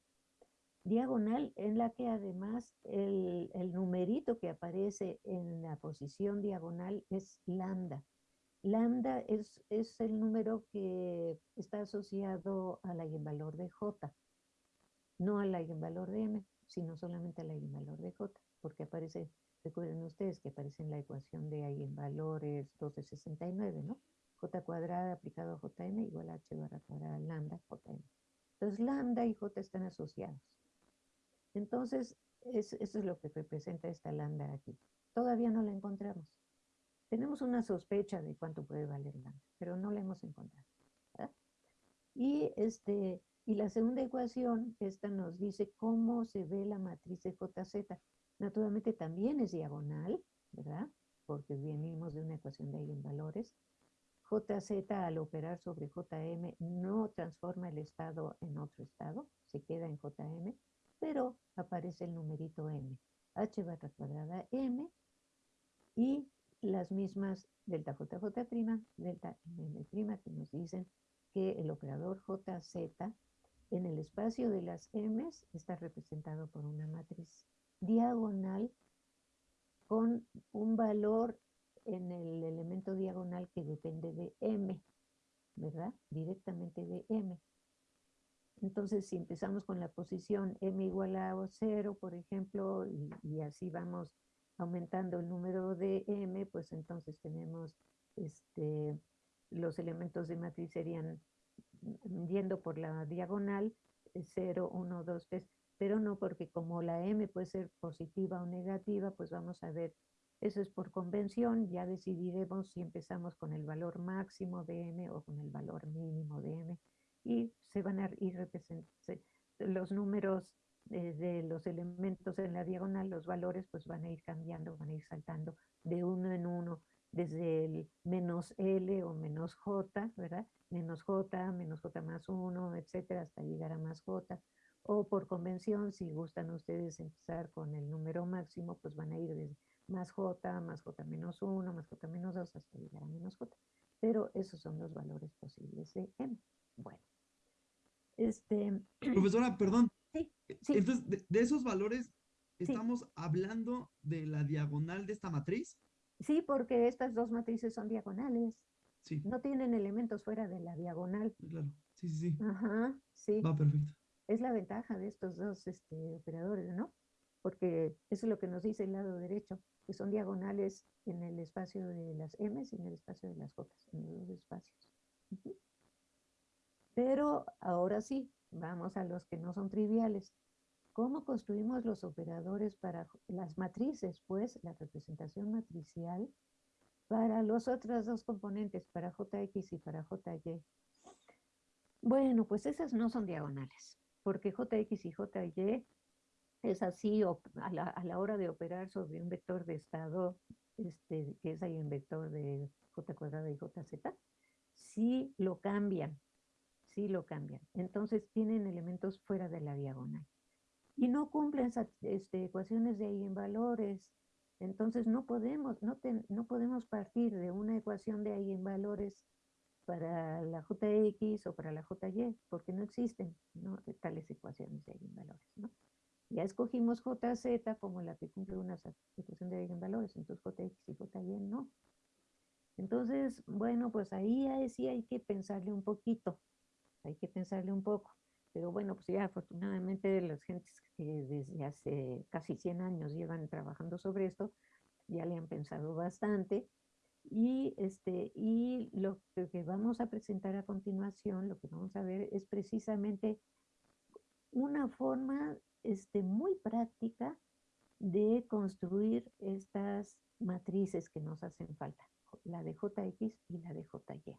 diagonal en la que además el, numerito que aparece en la posición diagonal es lambda. Lambda es, es el número que está asociado al eigenvalor de J, no al eigenvalor de M, sino solamente al eigenvalor de J, porque aparece, recuerden ustedes que aparece en la ecuación de eigenvalores 1269, ¿no? J cuadrada aplicado a Jm igual a H barra cuadrada lambda Jm. Entonces lambda y J están asociados. Entonces, eso es lo que representa esta lambda aquí. Todavía no la encontramos. Tenemos una sospecha de cuánto puede valer lambda, pero no la hemos encontrado. Y, este, y la segunda ecuación, esta nos dice cómo se ve la matriz de JZ. Naturalmente también es diagonal, ¿verdad? Porque venimos de una ecuación de eigenvalores. JZ al operar sobre JM no transforma el estado en otro estado, se queda en JM pero aparece el numerito m. h barra cuadrada m y las mismas delta jj', delta m', que nos dicen que el operador jz en el espacio de las m's está representado por una matriz diagonal con un valor en el elemento diagonal que depende de m, ¿verdad? Directamente de m. Entonces, si empezamos con la posición m igual a 0, por ejemplo, y, así vamos aumentando el número de m, pues entonces tenemos este, los elementos de matriz serían yendo por la diagonal 0, 1, 2, 3, pero no porque como la m puede ser positiva o negativa, pues vamos a ver, eso es por convención, ya decidiremos si empezamos con el valor máximo de m o con el valor mínimo de m y se van a ir los números de los elementos en la diagonal, los valores pues van a ir cambiando, van a ir saltando de uno en uno, desde el menos L o menos J, ¿verdad? Menos J, menos J más 1, etcétera, hasta llegar a más J. O por convención, si gustan ustedes empezar con el número máximo, pues van a ir desde más J, más J menos 1, más J menos 2, hasta llegar a menos J. Pero esos son los valores posibles de M. Bueno. Este... Profesora, perdón. Sí, Entonces, de, esos valores, ¿estamos hablando de la diagonal de esta matriz? Sí, porque estas dos matrices son diagonales. Sí. No tienen elementos fuera de la diagonal. Claro. Sí, sí, sí. Ajá, sí. Va perfecto. Es la ventaja de estos dos este, operadores, ¿no? Porque eso es lo que nos dice el lado derecho, que son diagonales en el espacio de las M y en el espacio de las J, en los dos espacios. Pero ahora sí, vamos a los que no son triviales. ¿Cómo construimos los operadores para las matrices? Pues la representación matricial para los otros dos componentes, para JX y para JY. Bueno, pues esas no son diagonales, porque JX y JY es así a la, a la hora de operar sobre un vector de estado, este, que es ahí en vector de J cuadrada y JZ, sí lo cambian, sí lo cambian. Entonces tienen elementos fuera de la diagonal y no cumplen este, ecuaciones de eigenvalores. Entonces no podemos, no, no podemos partir de una ecuación de eigenvalores para la JX o para la JY, porque no existen tales ecuaciones de eigenvalores. ¿no? Ya escogimos JZ como la que cumple una ecuación de eigenvalores, entonces JX y JY no. Entonces, bueno, pues ahí sí hay que pensarle un poquito, hay que pensarle un poco. Pero bueno, pues ya afortunadamente las gentes que desde hace casi 100 años llevan trabajando sobre esto, ya le han pensado bastante. Y, este, y lo que vamos a presentar a continuación, lo que vamos a ver es precisamente una forma este, muy práctica de construir estas matrices que nos hacen falta, la de JX y la de JY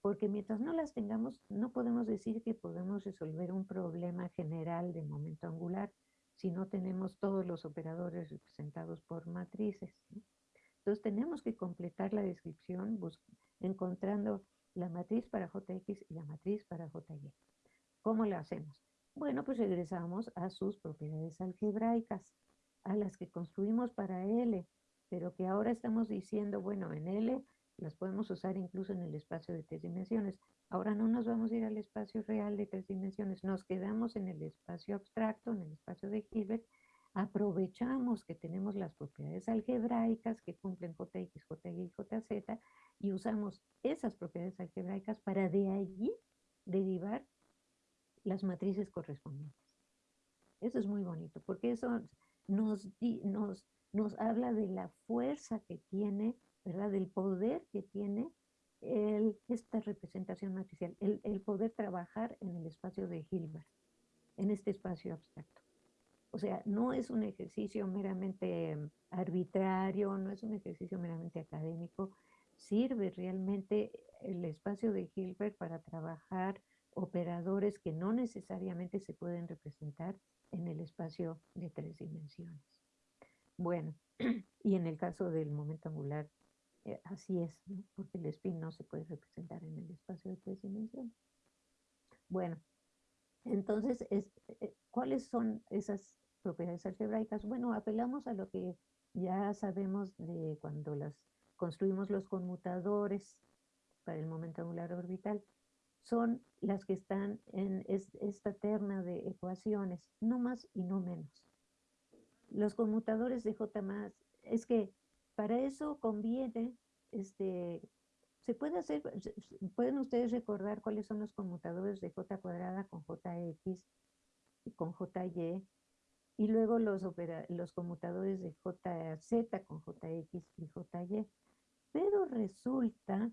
porque mientras no las tengamos, no podemos decir que podemos resolver un problema general de momento angular si no tenemos todos los operadores representados por matrices. Entonces tenemos que completar la descripción encontrando la matriz para JX y la matriz para JY. ¿Cómo la hacemos? Bueno, pues regresamos a sus propiedades algebraicas, a las que construimos para L, pero que ahora estamos diciendo, bueno, en L las podemos usar incluso en el espacio de tres dimensiones. Ahora no nos vamos a ir al espacio real de tres dimensiones, nos quedamos en el espacio abstracto, en el espacio de Hilbert, aprovechamos que tenemos las propiedades algebraicas que cumplen JX, JY y JZ y usamos esas propiedades algebraicas para de allí derivar las matrices correspondientes. Eso es muy bonito, porque eso nos, nos, nos habla de la fuerza que tiene ¿verdad? Del poder que tiene esta representación matricial, el, el, poder trabajar en el espacio de Hilbert, en este espacio abstracto. O sea, no es un ejercicio meramente arbitrario, no es un ejercicio meramente académico, sirve realmente el espacio de Hilbert para trabajar operadores que no necesariamente se pueden representar en el espacio de tres dimensiones. Bueno, [CLEARS THROAT] y en el caso del momento angular eh, así es, porque el spin no se puede representar en el espacio de tres dimensiones. Bueno, entonces, es, eh, ¿cuáles son esas propiedades algebraicas? Bueno, apelamos a lo que ya sabemos de cuando las construimos los conmutadores para el momento angular orbital. Son las que están en esta terna de ecuaciones, no más y no menos. Los conmutadores de J más, es que para eso conviene, este, se puede hacer, pueden ustedes recordar cuáles son los conmutadores de j cuadrada con jx y con jy, y luego los, los conmutadores de jz con jx y jy. Pero resulta,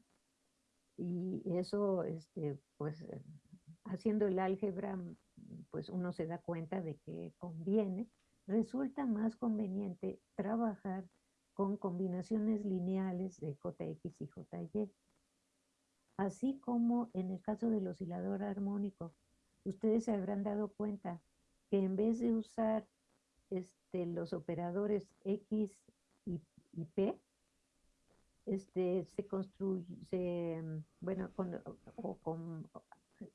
y eso, este, pues, haciendo el álgebra, pues uno se da cuenta de que conviene, resulta más conveniente trabajar con combinaciones lineales de JX y JY. Así como en el caso del oscilador armónico, ustedes se habrán dado cuenta que en vez de usar este, los operadores X y, P, este, se, se, bueno,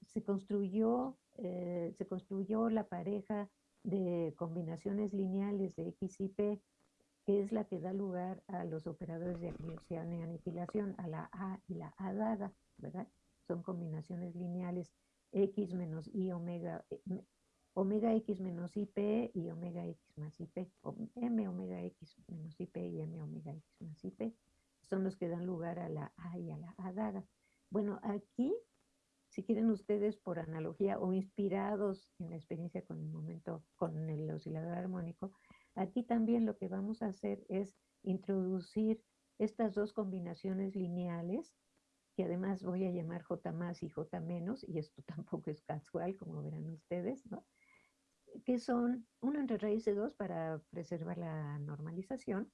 se, construyó, eh, se construyó la pareja de combinaciones lineales de X y P que es la que da lugar a los operadores de aniquilación, a la A y la A dada, ¿verdad? Son combinaciones lineales X menos Y omega, eh, omega X menos IP y omega X más IP, o M omega X menos IP y M omega X más IP, son los que dan lugar a la A y a la A dada. Bueno, aquí si quieren ustedes por analogía o inspirados en la experiencia con el momento, con el oscilador armónico, aquí también lo que vamos a hacer es introducir estas dos combinaciones lineales, que además voy a llamar J más y J menos, y esto [LAUGHS] tampoco es casual, como verán ustedes, ¿no? que son uno entre raíz de 2 para preservar la normalización,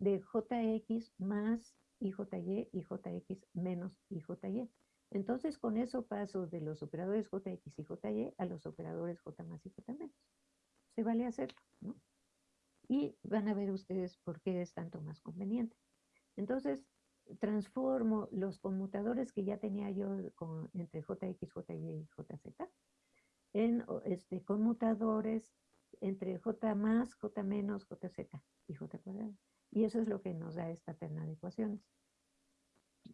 de Jx más IJY y JX menos IJY. Entonces, con eso paso de los operadores JX y JY a los operadores J más y J menos. Se vale hacerlo, ¿no? Y van a ver ustedes por qué es tanto más conveniente. Entonces, transformo los conmutadores que ya tenía yo entre JX, JY y JZ en este, conmutadores entre J más, J menos, JZ y J cuadrado. Y eso es lo que nos da esta terna de ecuaciones.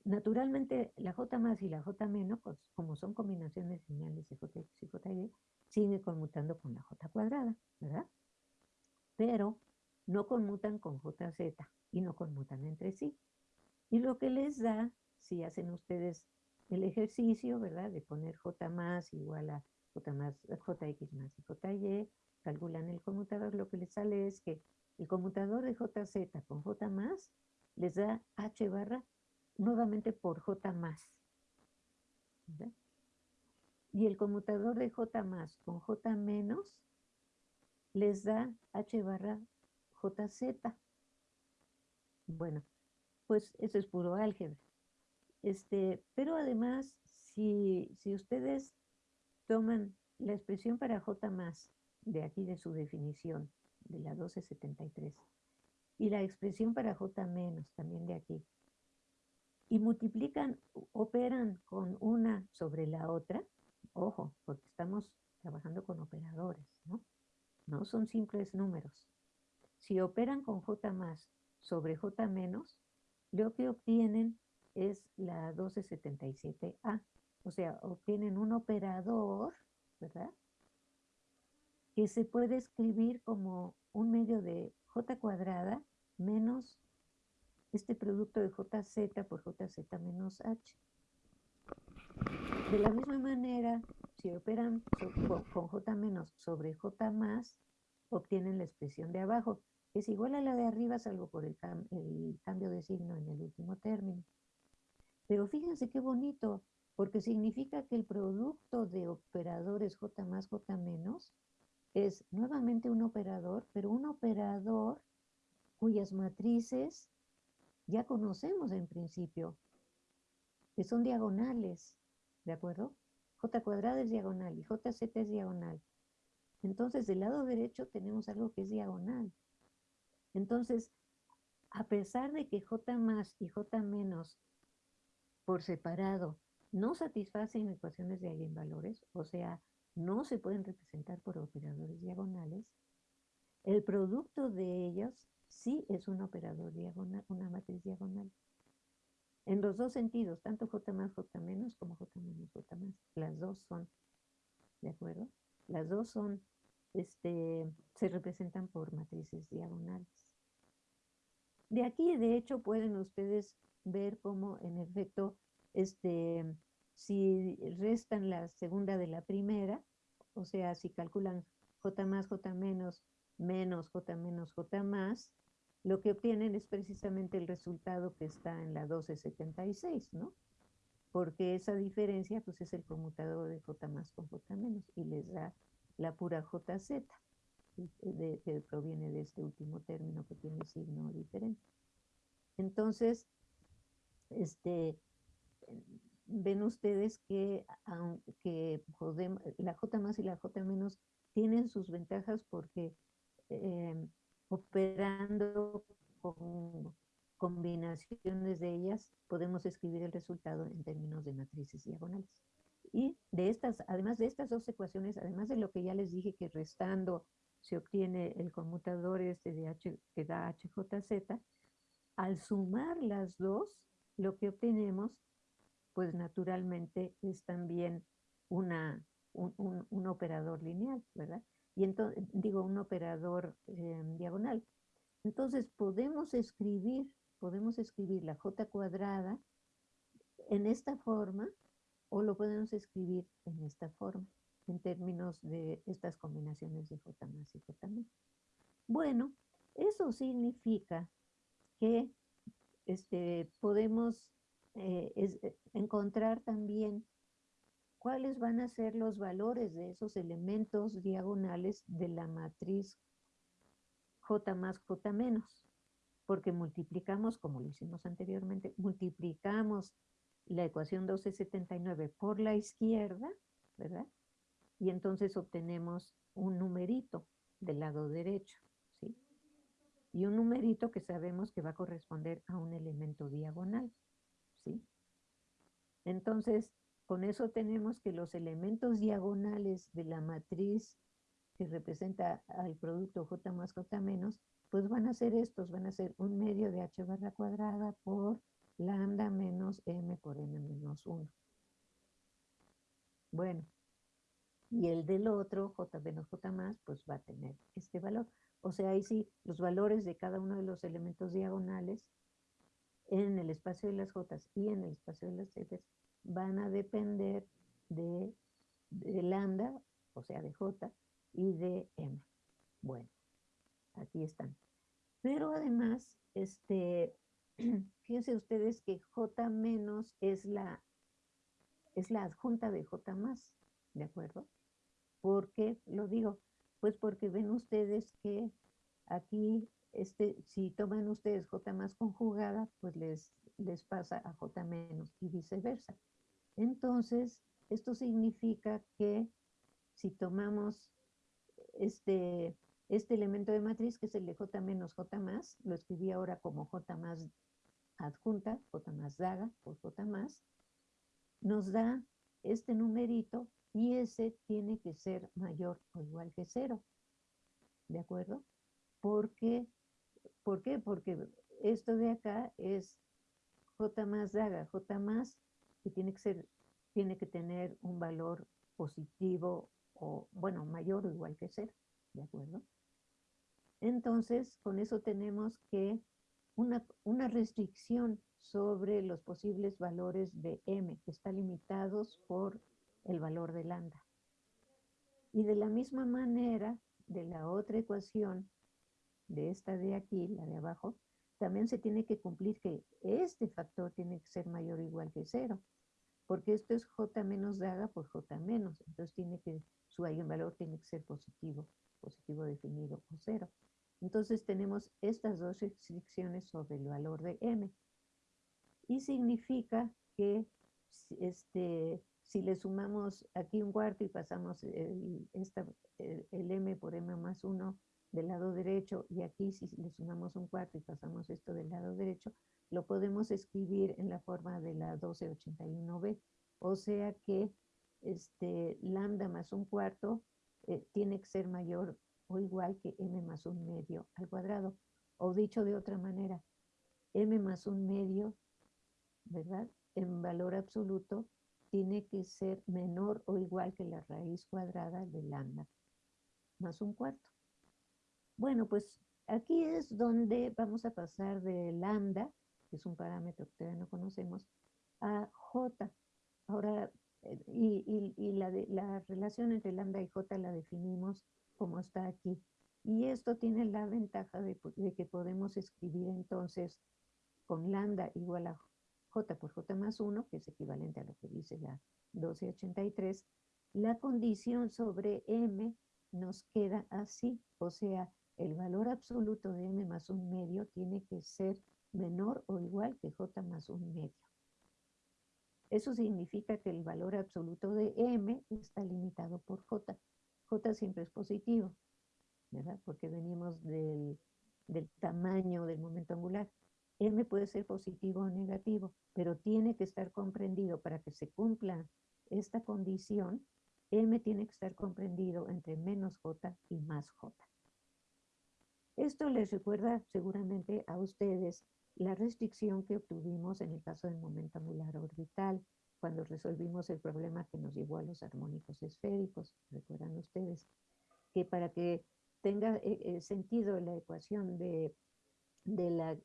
Naturalmente, la J más y la J menos, pues, como son combinaciones lineales de Jx y Jy, sigue conmutando con la J cuadrada, ¿verdad? Pero no conmutan con JZ y no conmutan entre sí. Y lo que les da, si hacen ustedes el ejercicio, ¿verdad? De poner J más igual a J más, JX más y JY, calculan el conmutador, lo que les sale es que el conmutador de JZ con J más les da H barra nuevamente por J más. Y el conmutador de J más con J menos les da H barra JZ. Bueno, pues eso es puro álgebra. Este, pero además, si, si ustedes toman la expresión para J más, de aquí de su definición, de la 1273, y la expresión para J menos, también de aquí, y multiplican, operan con una sobre la otra, ojo, porque estamos trabajando con operadores, ¿no? No son simples números. Si operan con J más sobre J menos, lo que obtienen es la 1277A. O sea, obtienen un operador, ¿verdad? Que se puede escribir como un medio de j cuadrada menos este producto de jz por jz menos h. De la misma manera, si operan con j menos sobre j más, obtienen la expresión de abajo, que es igual a la de arriba, salvo por el, el cambio de signo en el último término. Pero fíjense qué bonito, porque significa que el producto de operadores J más J menos es nuevamente un operador, pero un operador cuyas matrices ya conocemos en principio, que son diagonales, ¿de acuerdo? J cuadrada es diagonal y JZ es diagonal. Entonces, del lado derecho tenemos algo que es diagonal. Entonces, a pesar de que J más y J menos por separado no satisfacen ecuaciones de eigenvalores, o sea, no se pueden representar por operadores diagonales, el producto de ellos sí es un operador diagonal, una matriz diagonal. En los dos sentidos, tanto J más, J menos como J menos, J más. Las dos son, ¿de acuerdo? Las dos son, este, se representan por matrices diagonales. De aquí, de hecho, pueden ustedes ver cómo en efecto este, si restan la segunda de la primera, o sea, si calculan J más, J menos, menos J menos, J más, lo que obtienen es precisamente el resultado que está en la 1276, ¿no? Porque esa diferencia, pues, es el conmutador de J más con J menos y les da la pura JZ, que proviene de este último término que tiene signo diferente. Entonces, este, ven ustedes que, aunque la J más y la J menos tienen sus ventajas porque em, operando con combinaciones de ellas podemos escribir el resultado en términos de matrices diagonales. Y de estas, además de estas dos ecuaciones, además de lo que ya les dije que restando se obtiene el conmutador este de H que da HJZ, al sumar las dos, lo que obtenemos pues naturalmente es también una, un, operador lineal, ¿verdad? Y entonces, digo, un operador em, diagonal. Entonces podemos escribir, podemos escribir la j cuadrada en esta forma o lo podemos escribir en esta forma, en términos de estas combinaciones de J más y J menos. Bueno, eso significa que este, podemos eh, eh, encontrar también cuáles van a ser los valores de esos elementos diagonales de la matriz J más J menos, porque multiplicamos, como lo hicimos anteriormente, multiplicamos la ecuación 1279 por la izquierda, ¿verdad? Y entonces obtenemos un numerito del lado derecho, ¿sí? Y un numerito que sabemos que va a corresponder a un elemento diagonal, Entonces, con eso tenemos que los elementos diagonales de la matriz que representa al producto J más J menos, pues van a ser estos, van a ser un medio de H barra cuadrada por lambda menos m por n menos 1. Bueno, y el del otro, j menos j más, pues va a tener este valor. O sea, ahí sí, los valores de cada uno de los elementos diagonales en el espacio de las j y en el espacio de las z van a depender de, de lambda, o sea, de j, y de m. Bueno, aquí están. Pero además, este, [CLEARS THROAT] fíjense ustedes que J menos es la, es la adjunta de J más, ¿de acuerdo? ¿Por qué lo digo? Pues porque ven ustedes que aquí, este, si toman ustedes J más conjugada, pues les, les pasa a J menos y viceversa. Entonces, esto significa que si tomamos este, este elemento de matriz, que es el de J menos J más, lo escribí ahora como J más adjunta, J más daga por J más, nos da este numerito y ese tiene que ser mayor o igual que cero. ¿De acuerdo? Porque, ¿Por qué? Porque esto de acá es J más daga, J más, que tiene que ser, tiene que tener un valor positivo o, bueno, mayor o igual que cero. ¿De acuerdo? Entonces, con eso tenemos que una, restricción sobre los posibles valores de m, que están limitados por el valor de lambda. Y de la misma manera, de la otra ecuación, de esta de aquí, la de abajo, también se tiene que cumplir que este factor tiene que ser mayor o igual que cero, porque esto es j menos daga por j menos, entonces tiene que, su valor tiene que ser positivo, positivo definido o cero. Entonces tenemos estas dos restricciones sobre el valor de m. Y significa que este, si le sumamos aquí un cuarto y pasamos el, el, m por m más 1 del lado derecho y aquí si le sumamos un cuarto y pasamos esto del lado derecho, lo podemos escribir en la forma de la 1281b. O sea que este, lambda más un cuarto eh, tiene que ser mayor o igual que m más un medio al cuadrado. O dicho de otra manera, m más un medio, ¿verdad? En valor absoluto tiene que ser menor o igual que la raíz cuadrada de lambda más un cuarto. Bueno, pues aquí es donde vamos a pasar de lambda, que es un parámetro que todavía no conocemos, a j. Ahora, eh, y, la, la relación entre lambda y j la definimos como está aquí. Y esto tiene la ventaja de, que podemos escribir entonces con lambda igual a j por j más 1, que es equivalente a lo que dice la 1283, la condición sobre m nos queda así, o sea, el valor absoluto de m más un medio tiene que ser menor o igual que j más un medio. Eso significa que el valor absoluto de m está limitado por j. J siempre es positivo, ¿verdad? Porque venimos del, tamaño del momento angular. M puede ser positivo o negativo, pero tiene que estar comprendido para que se cumpla esta condición. M tiene que estar comprendido entre menos J y más J. Esto les recuerda seguramente a ustedes la restricción que obtuvimos en el caso del momento angular orbital, cuando resolvimos el problema que nos llevó a los armónicos esféricos, recuerdan ustedes, que para que tenga eh, eh, sentido la ecuación de, la,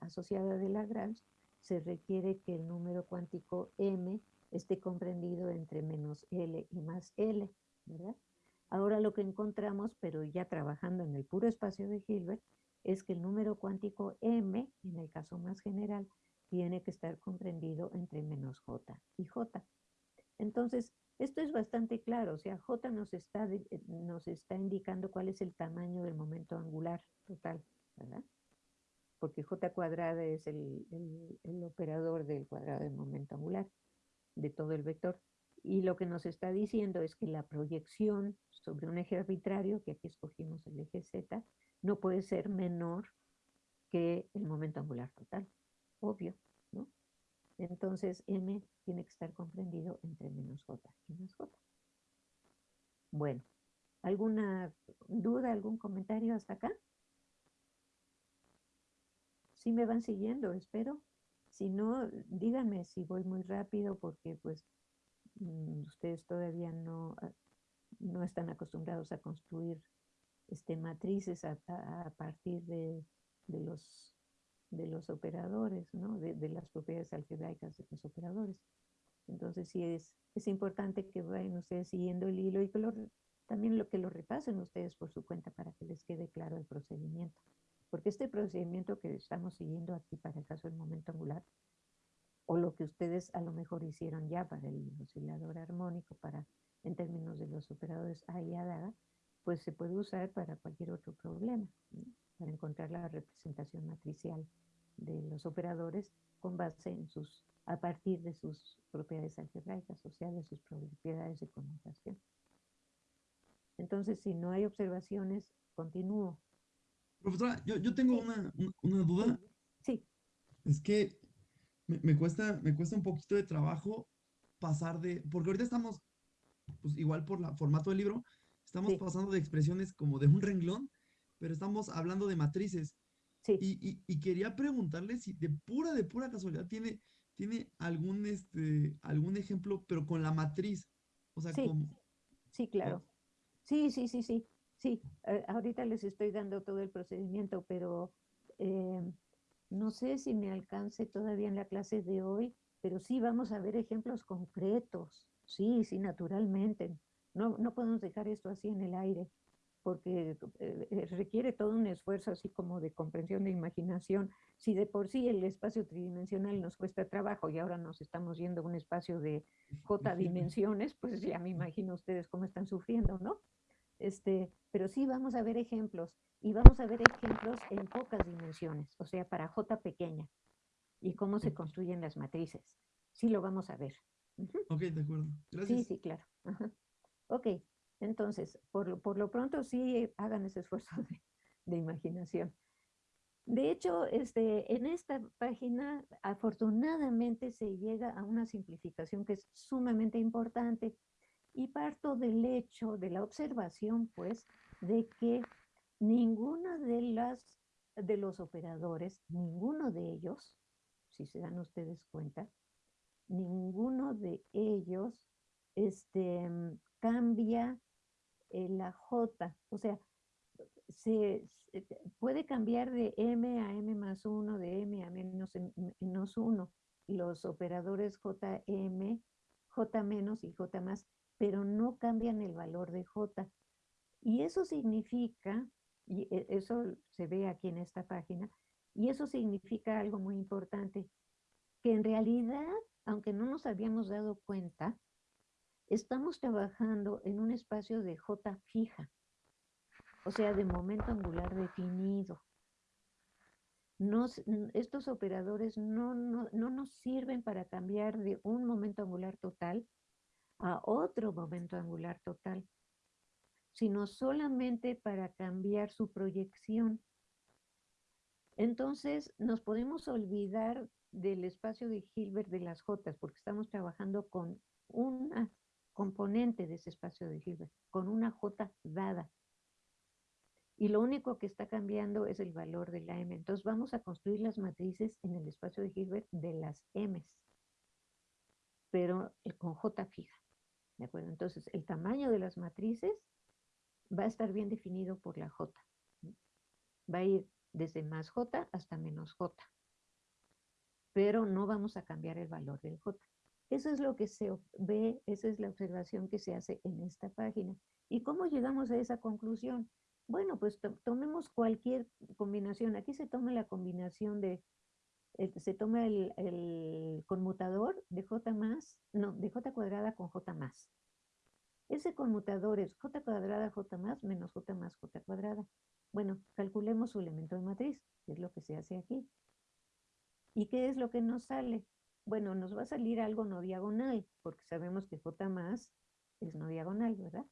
asociada de Lagrange, se requiere que el número cuántico m esté comprendido entre menos L y más L, ¿verdad? Ahora lo que encontramos, pero ya trabajando en el puro espacio de Hilbert, es que el número cuántico m, en el caso más general, tiene que estar comprendido entre menos j y j. Entonces, esto es bastante claro, o sea, j nos está, eh, indicando cuál es el tamaño del momento angular total, ¿verdad? Porque j cuadrada es el, el operador del cuadrado del momento angular de todo el vector. Y lo que nos está diciendo es que la proyección sobre un eje arbitrario, que aquí escogimos el eje Z, no puede ser menor que el momento angular total. Obvio, ¿no? Entonces M tiene que estar comprendido entre menos J y más J. Bueno, ¿alguna duda, algún comentario hasta acá? Sí me van siguiendo, espero. Si no, díganme si voy muy rápido porque pues ustedes todavía no, ah, no están acostumbrados a construir este, matrices a, partir de, los, de los operadores, ¿no? de, las propiedades algebraicas de los operadores. Entonces sí es, es importante que vayan ustedes siguiendo el hilo y que también lo que lo repasen ustedes por su cuenta para que les quede claro el procedimiento. Porque este procedimiento que estamos siguiendo aquí para el caso del momento angular, o lo que ustedes a lo mejor hicieron ya para el oscilador armónico, para en términos de los operadores A y A, pues se puede usar para cualquier otro problema, para encontrar la representación matricial de los operadores con base en sus, a partir de sus propiedades algebraicas, o sea, de sus propiedades de conmutación. Entonces, si no hay observaciones, continúo. Profesora, yo, tengo una, duda. Sí. Es que me, cuesta, me cuesta un poquito de trabajo pasar de, porque ahorita estamos, pues igual por el formato del libro, estamos pasando de expresiones como de un renglón, pero estamos hablando de matrices. Sí. Y, y, quería preguntarle si de pura, de pura casualidad tiene, tiene algún, este, algún ejemplo, pero con la matriz. O sea, sí, como... sí claro. Sí, sí, sí, sí. Sí, eh, ahorita les estoy dando todo el procedimiento, pero eh, no sé si me alcance todavía en la clase de hoy, pero sí vamos a ver ejemplos concretos. Sí, sí, naturalmente. No, no podemos dejar esto así en el aire, porque eh, requiere todo un esfuerzo así como de comprensión de imaginación. Si de por sí el espacio tridimensional nos cuesta trabajo y ahora nos estamos yendo a un espacio de J dimensiones, pues ya me imagino ustedes cómo están sufriendo, ¿no? Este, pero sí vamos a ver ejemplos y vamos a ver ejemplos en pocas dimensiones, o sea, para J pequeña y cómo se construyen las matrices. Sí lo vamos a ver. Ok, de acuerdo. Gracias. Sí, sí, claro. Ok, entonces, por, por, lo pronto sí hagan ese esfuerzo [LAUGHS] de, imaginación. De hecho, este, en esta página afortunadamente se llega a una simplificación que es sumamente importante y parto del hecho, de la observación, pues, de que ninguno de, las, de los operadores, ninguno de ellos, si se dan ustedes cuenta, ninguno de ellos este, cambia la J, o sea, se, puede cambiar de M a M más 1, de M a menos, menos 1, los operadores JM, J menos y J más pero no cambian el valor de J. Y eso significa, y e, eso se ve aquí en esta página, y eso significa algo muy importante, que en realidad, aunque no nos habíamos dado cuenta, estamos trabajando en un espacio de J fija, o sea, de momento angular definido. estos operadores no, no, no nos sirven para cambiar de un momento angular total a otro momento angular total, sino solamente para cambiar su proyección. Entonces, nos podemos olvidar del espacio de Hilbert de las J, porque estamos trabajando con una componente de ese espacio de Hilbert, con una J dada. Y lo único que está cambiando es el valor de la M. Entonces vamos a construir las matrices en el espacio de Hilbert de las M's, pero con J fija. ¿De acuerdo? Entonces, el tamaño de las matrices va a estar bien definido por la J. Va a ir desde más J hasta menos J. Pero no vamos a cambiar el valor del J. Eso es lo que se ve, esa es la observación que se hace en esta página. ¿Y cómo llegamos a esa conclusión? Bueno, pues tomemos cualquier combinación. Aquí se toma la combinación de, se toma el, conmutador de J más, no, de J cuadrada con J más. Ese conmutador es J cuadrada J más menos J más J cuadrada. Bueno, calculemos su elemento de matriz, que es lo que se hace aquí. ¿Y qué es lo que nos sale? Bueno, nos va a salir algo no diagonal, porque sabemos que J más es no diagonal, ¿verdad?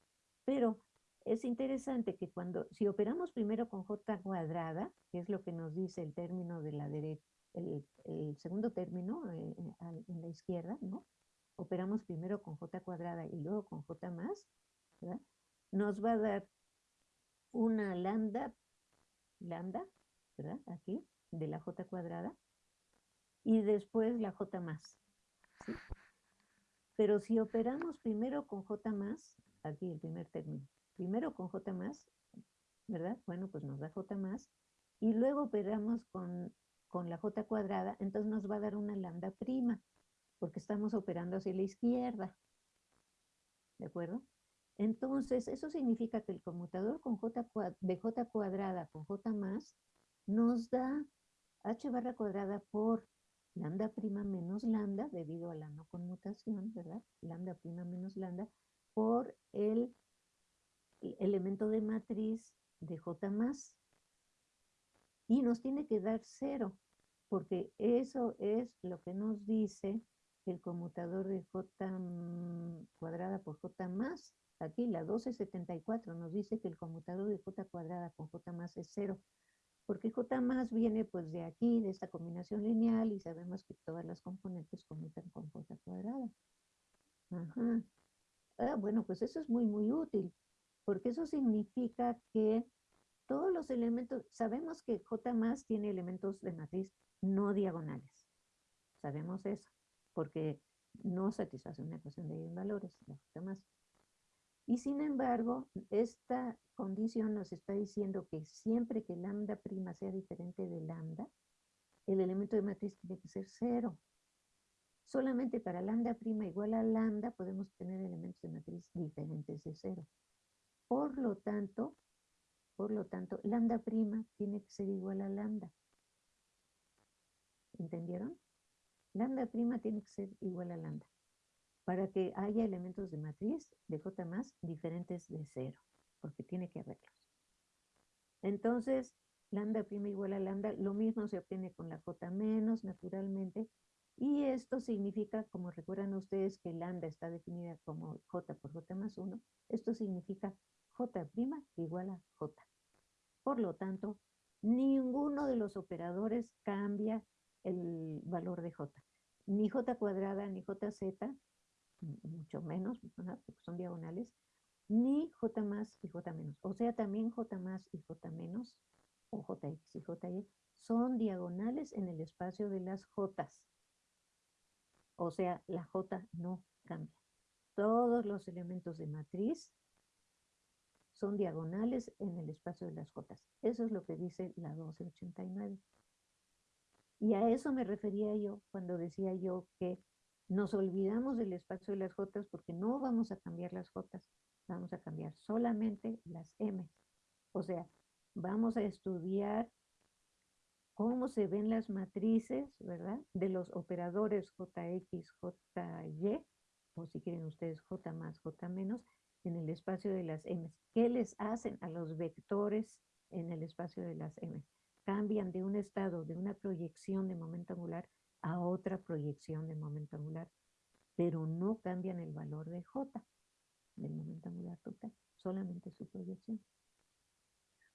Pero es interesante que cuando, si operamos primero con j cuadrada, que es lo que nos dice el término de la derecha, el, segundo término eh, eh, en la izquierda, ¿no? Operamos primero con j cuadrada y luego con j más, ¿verdad? Nos va a dar una lambda, lambda, ¿verdad? Aquí, de la j cuadrada, y después la j más. Pero si operamos primero con j más, aquí el primer término, primero con J más, ¿verdad? Bueno, pues nos da J más, y luego operamos con, con la J cuadrada, entonces nos va a dar una lambda prima, porque estamos operando hacia la izquierda, ¿de acuerdo? Entonces, eso significa que el conmutador con J de J cuadrada con J más nos da H barra cuadrada por lambda prima menos lambda, debido a la no conmutación, ¿verdad? Lambda prima menos lambda, por el elemento de matriz de J más. Y nos tiene que dar cero, porque eso es lo que nos dice el conmutador de J cuadrada por J más. Aquí la 1274 nos dice que el conmutador de J cuadrada con J más es cero. Porque J más viene pues de aquí, de esta combinación lineal, y sabemos que todas las componentes conmutan con J cuadrada. Ajá. Ah, bueno, pues eso es muy, muy útil porque eso significa que todos los elementos, sabemos que J más tiene elementos de matriz no diagonales. Sabemos eso, porque no satisface una ecuación de valores, la J más. Y sin embargo, esta condición nos está diciendo que siempre que lambda prima sea diferente de lambda, el elemento de matriz tiene que ser cero. Solamente para lambda prima igual a lambda podemos tener elementos de matriz diferentes de cero. Por lo tanto, por lo tanto, lambda prima tiene que ser igual a lambda. ¿Entendieron? Lambda prima tiene que ser igual a lambda. Para que haya elementos de matriz de J más diferentes de cero, porque tiene que haberlos. Entonces, lambda prima igual a lambda, lo mismo se obtiene con la J menos, naturalmente, y esto significa, como recuerdan ustedes que lambda está definida como J por J más 1, esto significa J' igual a J. Por lo tanto, ninguno de los operadores cambia el valor de J. Ni J cuadrada, ni JZ, mucho menos, porque son diagonales, ni J más y J menos. O sea, también J más y J menos, o JX y JY, son diagonales en el espacio de las J. O sea, la J no cambia. Todos los elementos de matriz son diagonales en el espacio de las jotas. Eso es lo que dice la 1289. Y a eso me refería yo cuando decía yo que nos olvidamos del espacio de las jotas porque no vamos a cambiar las jotas, vamos a cambiar solamente las m. O sea, vamos a estudiar cómo se ven las matrices, ¿verdad? De los operadores JX, JY, o si quieren ustedes J más, J menos, en el espacio de las m. ¿Qué les hacen a los vectores en el espacio de las m? Cambian de un estado, de una proyección de momento angular a otra proyección de momento angular, pero no cambian el valor de j del momento angular total, solamente su proyección.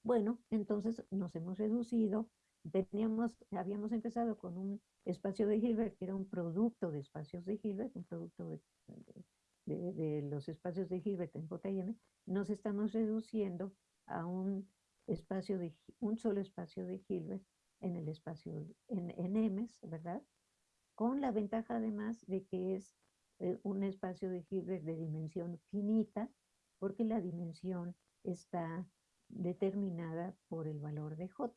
Bueno, entonces nos hemos reducido, teníamos, habíamos empezado con un espacio de Hilbert que era un producto de espacios de Hilbert, un producto de de, los espacios de Hilbert en J&M, nos estamos reduciendo a un espacio de un solo espacio de Hilbert en el espacio en, en M, ¿verdad? Con la ventaja además de que es eh, un espacio de Hilbert de dimensión finita, porque la dimensión está determinada por el valor de J.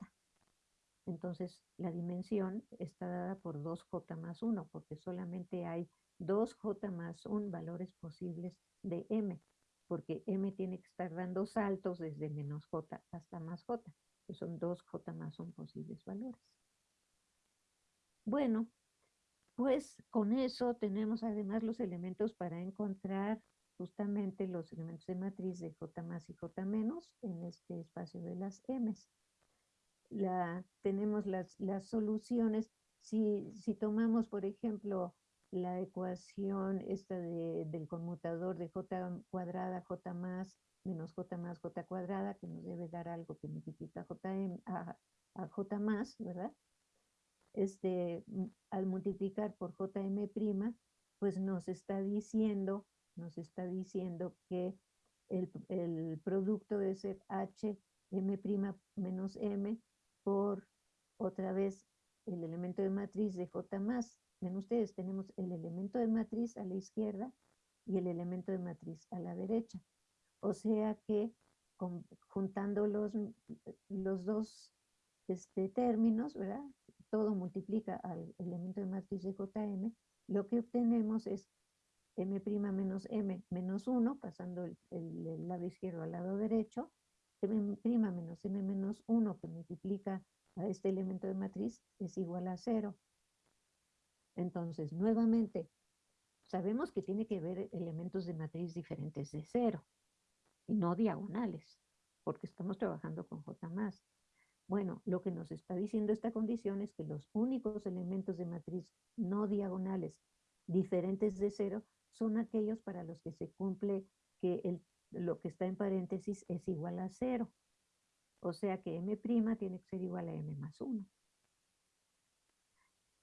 entonces la dimensión está dada por 2j más 1, porque solamente hay 2j más 1 valores posibles de m, porque m tiene que estar dando saltos desde menos j hasta más j, que son 2j más 1 posibles valores. Bueno, pues con eso tenemos además los elementos para encontrar justamente los elementos de matriz de J más y J menos en este espacio de las M's. La, tenemos las, las soluciones. Si, si, tomamos, por ejemplo, la ecuación esta de, del conmutador de J cuadrada, J más, menos J más, J cuadrada, que nos debe dar algo que multiplica J a, a J más, ¿verdad? Este, al multiplicar por Jm', pues nos está diciendo nos está diciendo que el, producto debe ser h m' menos m por otra vez el elemento de matriz de j más. En ustedes tenemos el elemento de matriz a la izquierda y el elemento de matriz a la derecha. O sea que juntando los, los dos este, términos, ¿verdad? Todo multiplica al elemento de matriz de Jm, lo que obtenemos es m' menos m menos 1, pasando el, lado izquierdo al lado derecho, m' menos m menos 1 que multiplica a este elemento de matriz es igual a 0. Entonces, nuevamente, sabemos que tiene que haber elementos de matriz diferentes de 0 y no diagonales, porque estamos trabajando con J+. Bueno, lo que nos está diciendo esta condición es que los únicos elementos de matriz no diagonales diferentes de 0 son aquellos para los que se cumple que el, lo que está en paréntesis es igual a cero. O sea que m' tiene que ser igual a m más 1.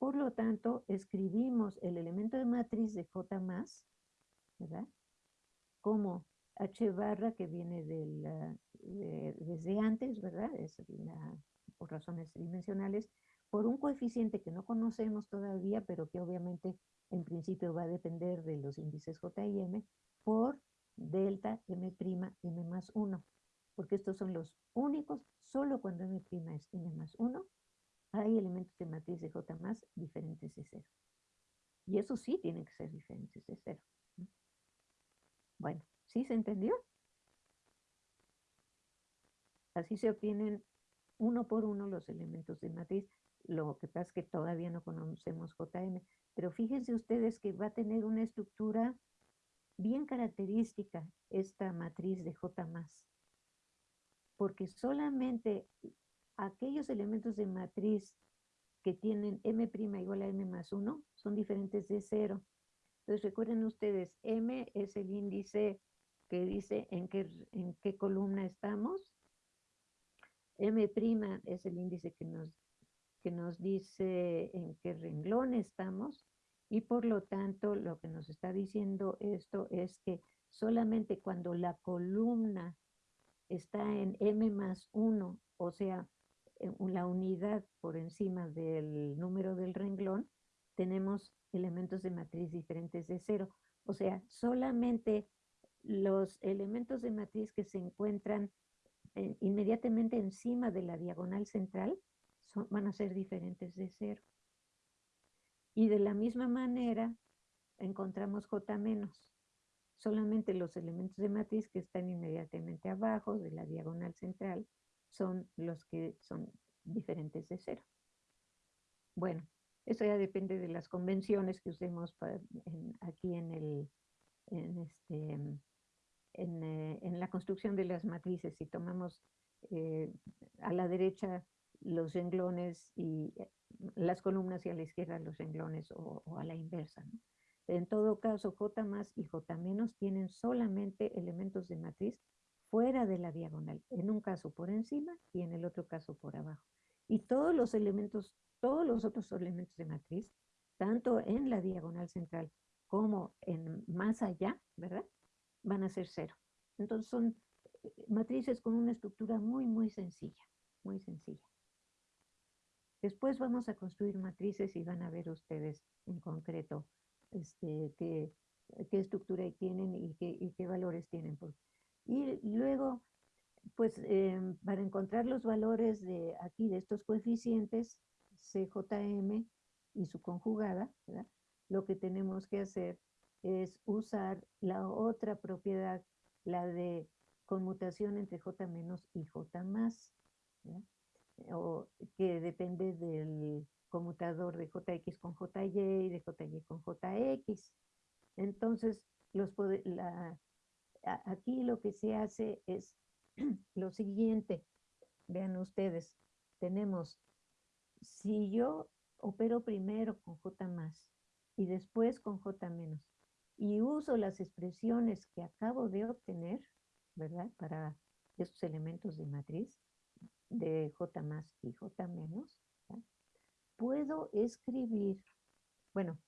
Por lo tanto, escribimos el elemento de matriz de J más, ¿verdad? Como H barra que viene desde antes, ¿verdad? Es por razones tridimensionales, por un coeficiente que no conocemos todavía, pero que obviamente en principio va a depender de los índices J y M, por delta M', M más 1, porque estos son los únicos, solo cuando M' es M más 1, hay elementos de matriz de J más diferentes de 0. Y eso sí tienen que ser diferentes de 0. Bueno, ¿sí se entendió? Así se obtienen uno por uno los elementos de matriz. Lo que pasa es que todavía no conocemos JM, pero fíjense ustedes que va a tener una estructura bien característica esta matriz de J+, porque solamente aquellos elementos de matriz que tienen m' igual a m más 1 son diferentes de 0. Entonces recuerden ustedes, m es el índice que dice en qué, en qué columna estamos. m' es el índice que nos que nos dice en qué renglón estamos y por lo tanto lo que nos está diciendo esto es que solamente cuando la columna está en m más 1, o sea, la unidad por encima del número del renglón, tenemos elementos de matriz diferentes de cero. O sea, solamente los elementos de matriz que se encuentran eh, inmediatamente encima de la diagonal central van a ser diferentes de cero. Y de la misma manera encontramos J menos. Solamente los elementos de matriz que están inmediatamente abajo de la diagonal central son los que son diferentes de cero. Bueno, eso ya depende de las convenciones que usemos aquí en, el, en, este, eh, en, la construcción de las matrices. Si tomamos eh, a la derecha los renglones y eh, las columnas y a la izquierda los renglones o, a la inversa. En todo caso, J más y J menos tienen solamente elementos de matriz fuera de la diagonal, en un caso por encima y en el otro caso por abajo. Y todos los elementos, todos los otros elementos de matriz, tanto en la diagonal central como en más allá, ¿verdad? Van a ser cero. Entonces son eh, matrices con una estructura muy, muy sencilla, muy sencilla. Después vamos a construir matrices y van a ver ustedes en concreto este, qué, estructura tienen y qué, valores tienen. Y luego, pues em, para encontrar los valores de aquí, de estos coeficientes, CJM y su conjugada, lo que tenemos que hacer es usar la otra propiedad, la de conmutación entre J menos y J más, o que depende del conmutador de JX con JY y de JY con JX. Entonces, los la, aquí lo que se hace es [CLEARS THROAT] lo siguiente. Vean ustedes, tenemos, si yo opero primero con J más y después con J menos y uso las expresiones que acabo de obtener, ¿verdad? Para estos elementos de matriz de J más y J menos, puedo escribir, bueno,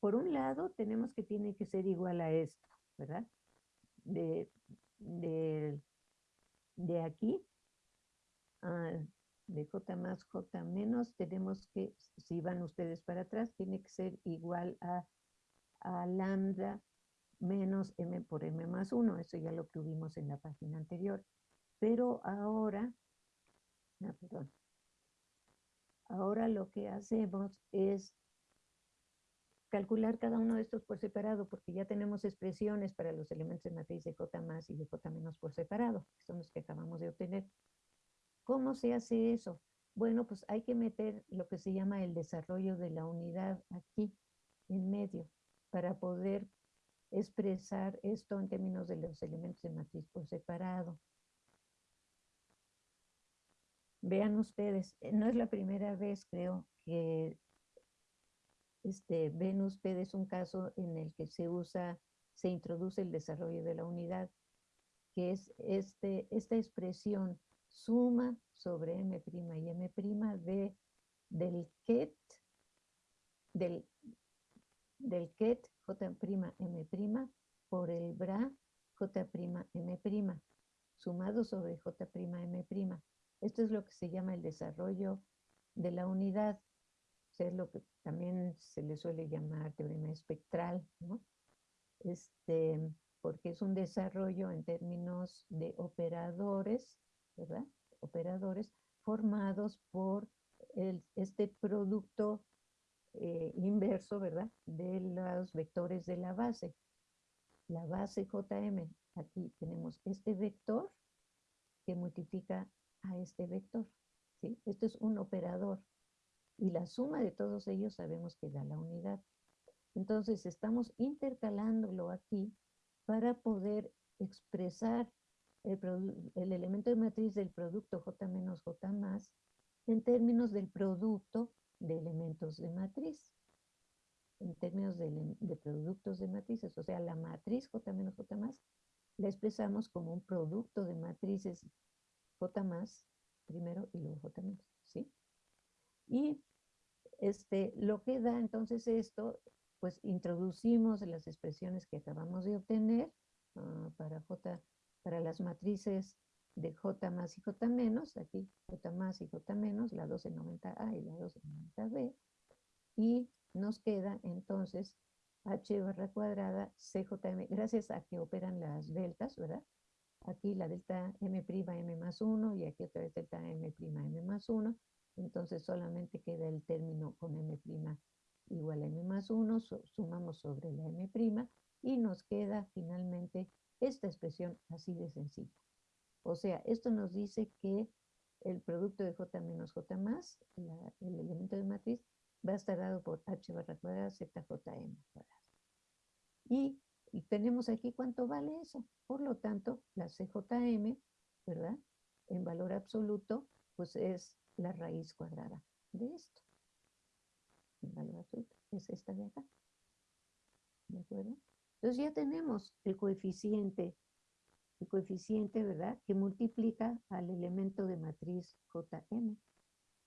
por un lado tenemos que tiene que ser igual a esto, ¿verdad? De, de, de aquí, de J más J menos, tenemos que, si van ustedes para atrás, tiene que ser igual a, a lambda menos m por m más 1. Eso ya lo tuvimos en la página anterior. Pero ahora, ah, perdón. Ahora lo que hacemos es calcular cada uno de estos por separado, porque ya tenemos expresiones para los elementos de matriz de J más y de J menos por separado, que son los que acabamos de obtener. ¿Cómo se hace eso? Bueno, pues hay que meter lo que se llama el desarrollo de la unidad aquí, en medio, para poder expresar esto en términos de los elementos de matriz por separado. Vean ustedes, eh, no es la primera vez, creo, que este, ven ustedes un caso en el que se usa, se introduce el desarrollo de la unidad, que es este, esta expresión suma sobre m' y m' de, del ket, del, del ket J'M' por el bra J'M', sumado sobre J'M'. Esto es lo que se llama el desarrollo de la unidad, es lo que también se le suele llamar teorema espectral, ¿no? Este, porque es un desarrollo en términos de operadores, ¿verdad? Operadores formados por el, este producto eh, inverso, ¿verdad? De los vectores de la base. La base JM, aquí tenemos este vector que multiplica a este vector. ¿sí? Esto es un operador. Y la suma de todos ellos sabemos que da la unidad. Entonces estamos intercalándolo aquí para poder expresar el, el, elemento de matriz del producto J menos J más en términos del producto de elementos de matriz, en términos de, productos de matrices. O sea, la matriz J menos J más la expresamos como un producto de matrices J más primero y luego J menos, ¿sí? Y este, lo que da entonces esto, pues introducimos las expresiones que acabamos de obtener uh, para J, para las matrices de J más y J menos, aquí J más y J menos, la 1290A y la 1290B, y nos queda entonces H barra cuadrada CJM, gracias a que operan las deltas, ¿verdad? Aquí la delta M' M más 1 y aquí otra vez delta M' M más 1, entonces solamente queda el término con M' igual a M más 1, sumamos sobre la M' y nos queda finalmente esta expresión así de sencilla. O sea, esto nos dice que el producto de J menos J más, el elemento de matriz, va a estar dado por H barra cuadrada ZJM cuadrada. Y, y tenemos aquí cuánto vale eso. Por lo tanto, la CJM, ¿verdad? En valor absoluto, pues es la raíz cuadrada de esto. En valor es esta de acá. ¿De acuerdo? Entonces ya tenemos el coeficiente el coeficiente, ¿verdad? Que multiplica al elemento de matriz JM,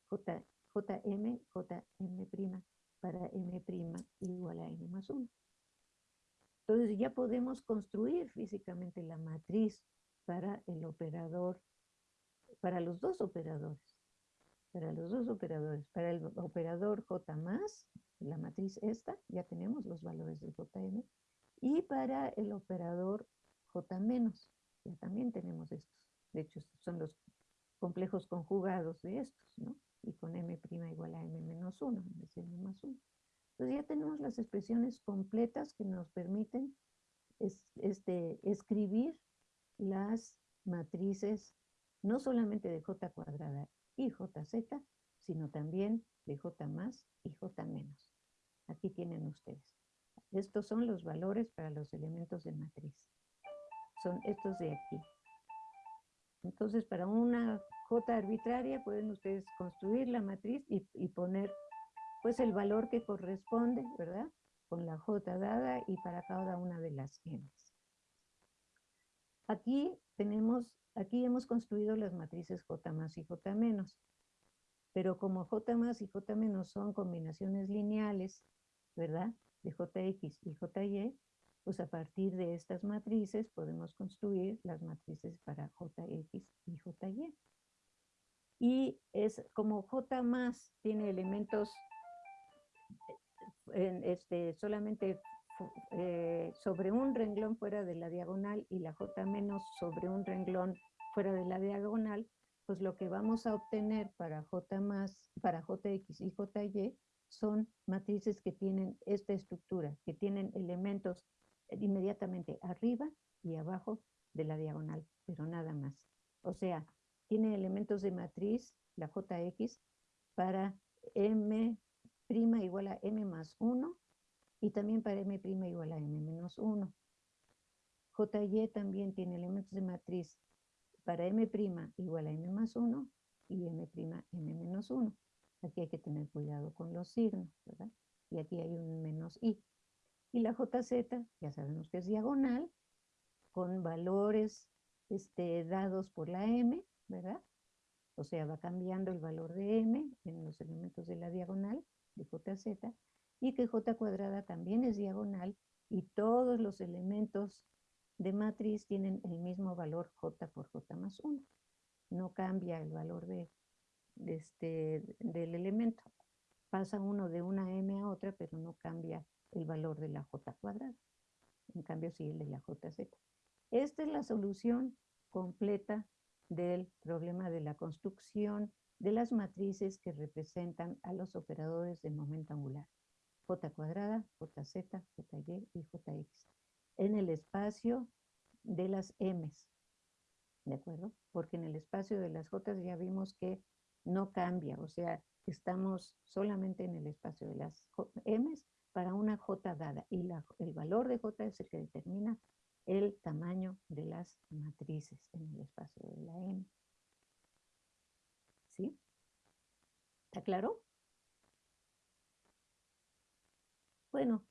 J, JM, JM' para M' igual a N más 1. Entonces ya podemos construir físicamente la matriz para el operador, para los dos operadores, para los dos operadores, para el operador J más, la matriz esta, ya tenemos los valores del JM, y para el operador J menos, ya también tenemos estos. De hecho, son los complejos conjugados de estos, ¿no? Y con m' igual a m menos 1, en vez de m más 1. Entonces ya tenemos las expresiones completas que nos permiten este, escribir las matrices no solamente de j cuadrada y jz, sino también de j más y j menos. Aquí tienen ustedes. Estos son los valores para los elementos de matriz. Son estos de aquí. Entonces, para una J arbitraria pueden ustedes construir la matriz y, poner pues el valor que corresponde, ¿verdad? Con la J dada y para cada una de las M. Aquí tenemos, aquí hemos construido las matrices J más y J menos. Pero como J más y J menos son combinaciones lineales, ¿verdad? De JX y JY, pues a partir de estas matrices podemos construir las matrices para JX y JY. Y es como J más tiene elementos en este, solamente eh, sobre un renglón fuera de la diagonal y la J menos sobre un renglón fuera de la diagonal, pues lo que vamos a obtener para J más, para JX y JY son matrices que tienen esta estructura, que tienen elementos inmediatamente arriba y abajo de la diagonal, pero nada más. O sea, tiene elementos de matriz, la JX, para M' igual a M más 1 y también para M' igual a M menos 1. JY también tiene elementos de matriz para M' igual a M más 1 y M' M menos 1. Aquí hay que tener cuidado con los signos, ¿verdad? Y aquí hay un menos i. Y la JZ, ya sabemos que es diagonal, con valores este, dados por la m, ¿verdad? O sea, va cambiando el valor de m en los elementos de la diagonal de JZ, y que J cuadrada también es diagonal, y todos los elementos de matriz tienen el mismo valor J por J más 1. No cambia el valor de, este, del elemento. Pasa uno de una m a otra, pero no cambia el valor de la j cuadrada. En cambio, sí el de la jz. Esta es la solución completa del problema de la construcción de las matrices que representan a los operadores de momento angular. J cuadrada, jz, jy y jx. En el espacio de las m's. ¿De acuerdo? Porque en el espacio de las j ya vimos que no cambia. O sea, estamos solamente en el espacio de las m's para una J dada y el valor de J es el que determina el tamaño de las matrices en el espacio de la M. ¿Sí? ¿Está claro? Bueno,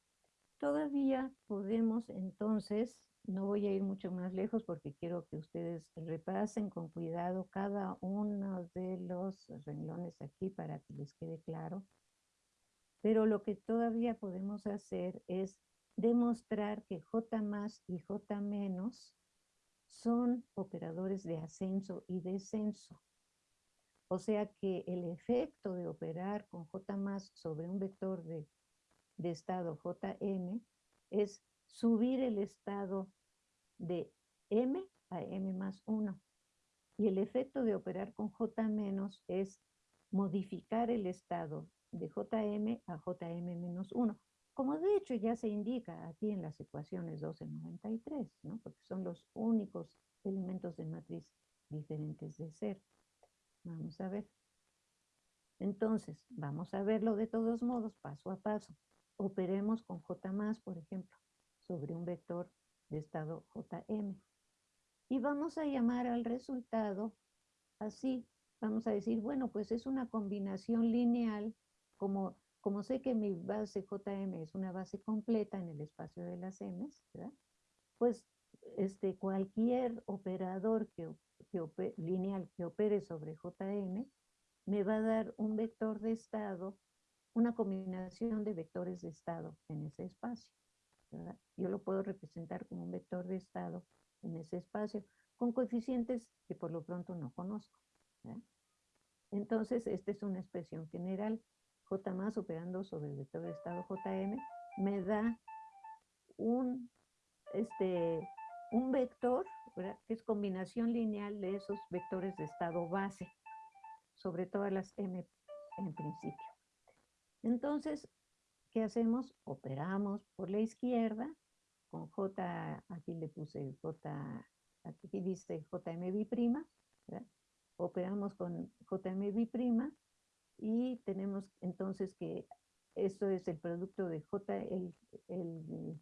todavía podemos entonces, no voy a ir mucho más lejos porque quiero que ustedes repasen con cuidado cada uno de los renglones aquí para que les quede claro. Pero lo que todavía podemos hacer es demostrar que J más y J menos son operadores de ascenso y descenso. O sea que el efecto de operar con J más sobre un vector de, de estado Jm es subir el estado de m a m más 1. Y el efecto de operar con J menos es modificar el estado de Jm a Jm-1, como de hecho ya se indica aquí en las ecuaciones 1293, ¿no? porque son los únicos elementos de matriz diferentes de ser. Vamos a ver. Entonces, vamos a verlo de todos modos, paso a paso. Operemos con J más, por ejemplo, sobre un vector de estado Jm. Y vamos a llamar al resultado así. Vamos a decir, bueno, pues es una combinación lineal como, como sé que mi base JM es una base completa en el espacio de las M, pues este, cualquier operador que, lineal que opere sobre JM me va a dar un vector de estado, una combinación de vectores de estado en ese espacio. Yo lo puedo representar como un vector de estado en ese espacio con coeficientes que por lo pronto no conozco. Entonces, esta es una expresión general. J más operando sobre el vector de estado Jm me da un, este, un vector, que es combinación lineal de esos vectores de estado base, sobre todas las m en principio. Entonces, ¿qué hacemos? Operamos por la izquierda con J, aquí le puse J, aquí dice JMB', ¿verdad? operamos con JMB' y tenemos entonces que esto es el producto de J, el, el,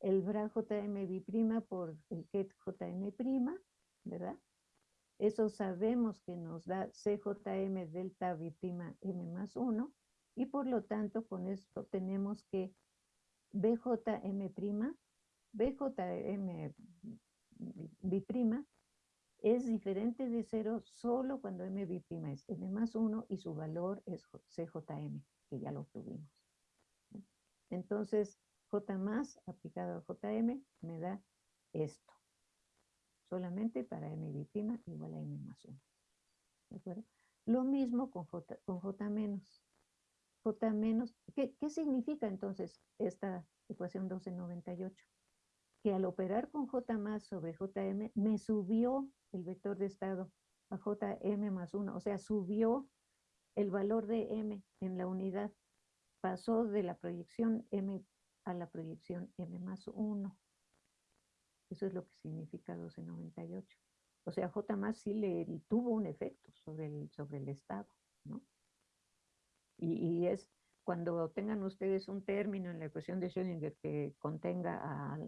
el BRA JMB' por el KET JM', ¿verdad? Eso sabemos que nos da CJM delta B' M más 1 y por lo tanto con esto tenemos que BJM', BJM es diferente de cero solo cuando MB' es M más 1 y su valor es CJM, que ya lo obtuvimos. Entonces, J más aplicado a JM me da esto solamente para MB' igual a M más 1. ¿De acuerdo? Lo mismo con J, con J menos. J menos, ¿qué, ¿qué significa entonces esta ecuación 1298? Que al operar con J más sobre JM, me subió el vector de estado a JM más 1, o sea, subió el valor de M en la unidad, pasó de la proyección M a la proyección M más 1. Eso es lo que significa 1298. O sea, J más sí le tuvo un efecto sobre el, sobre el estado, ¿no? Y, es cuando tengan ustedes un término en la ecuación de Schrödinger que contenga a,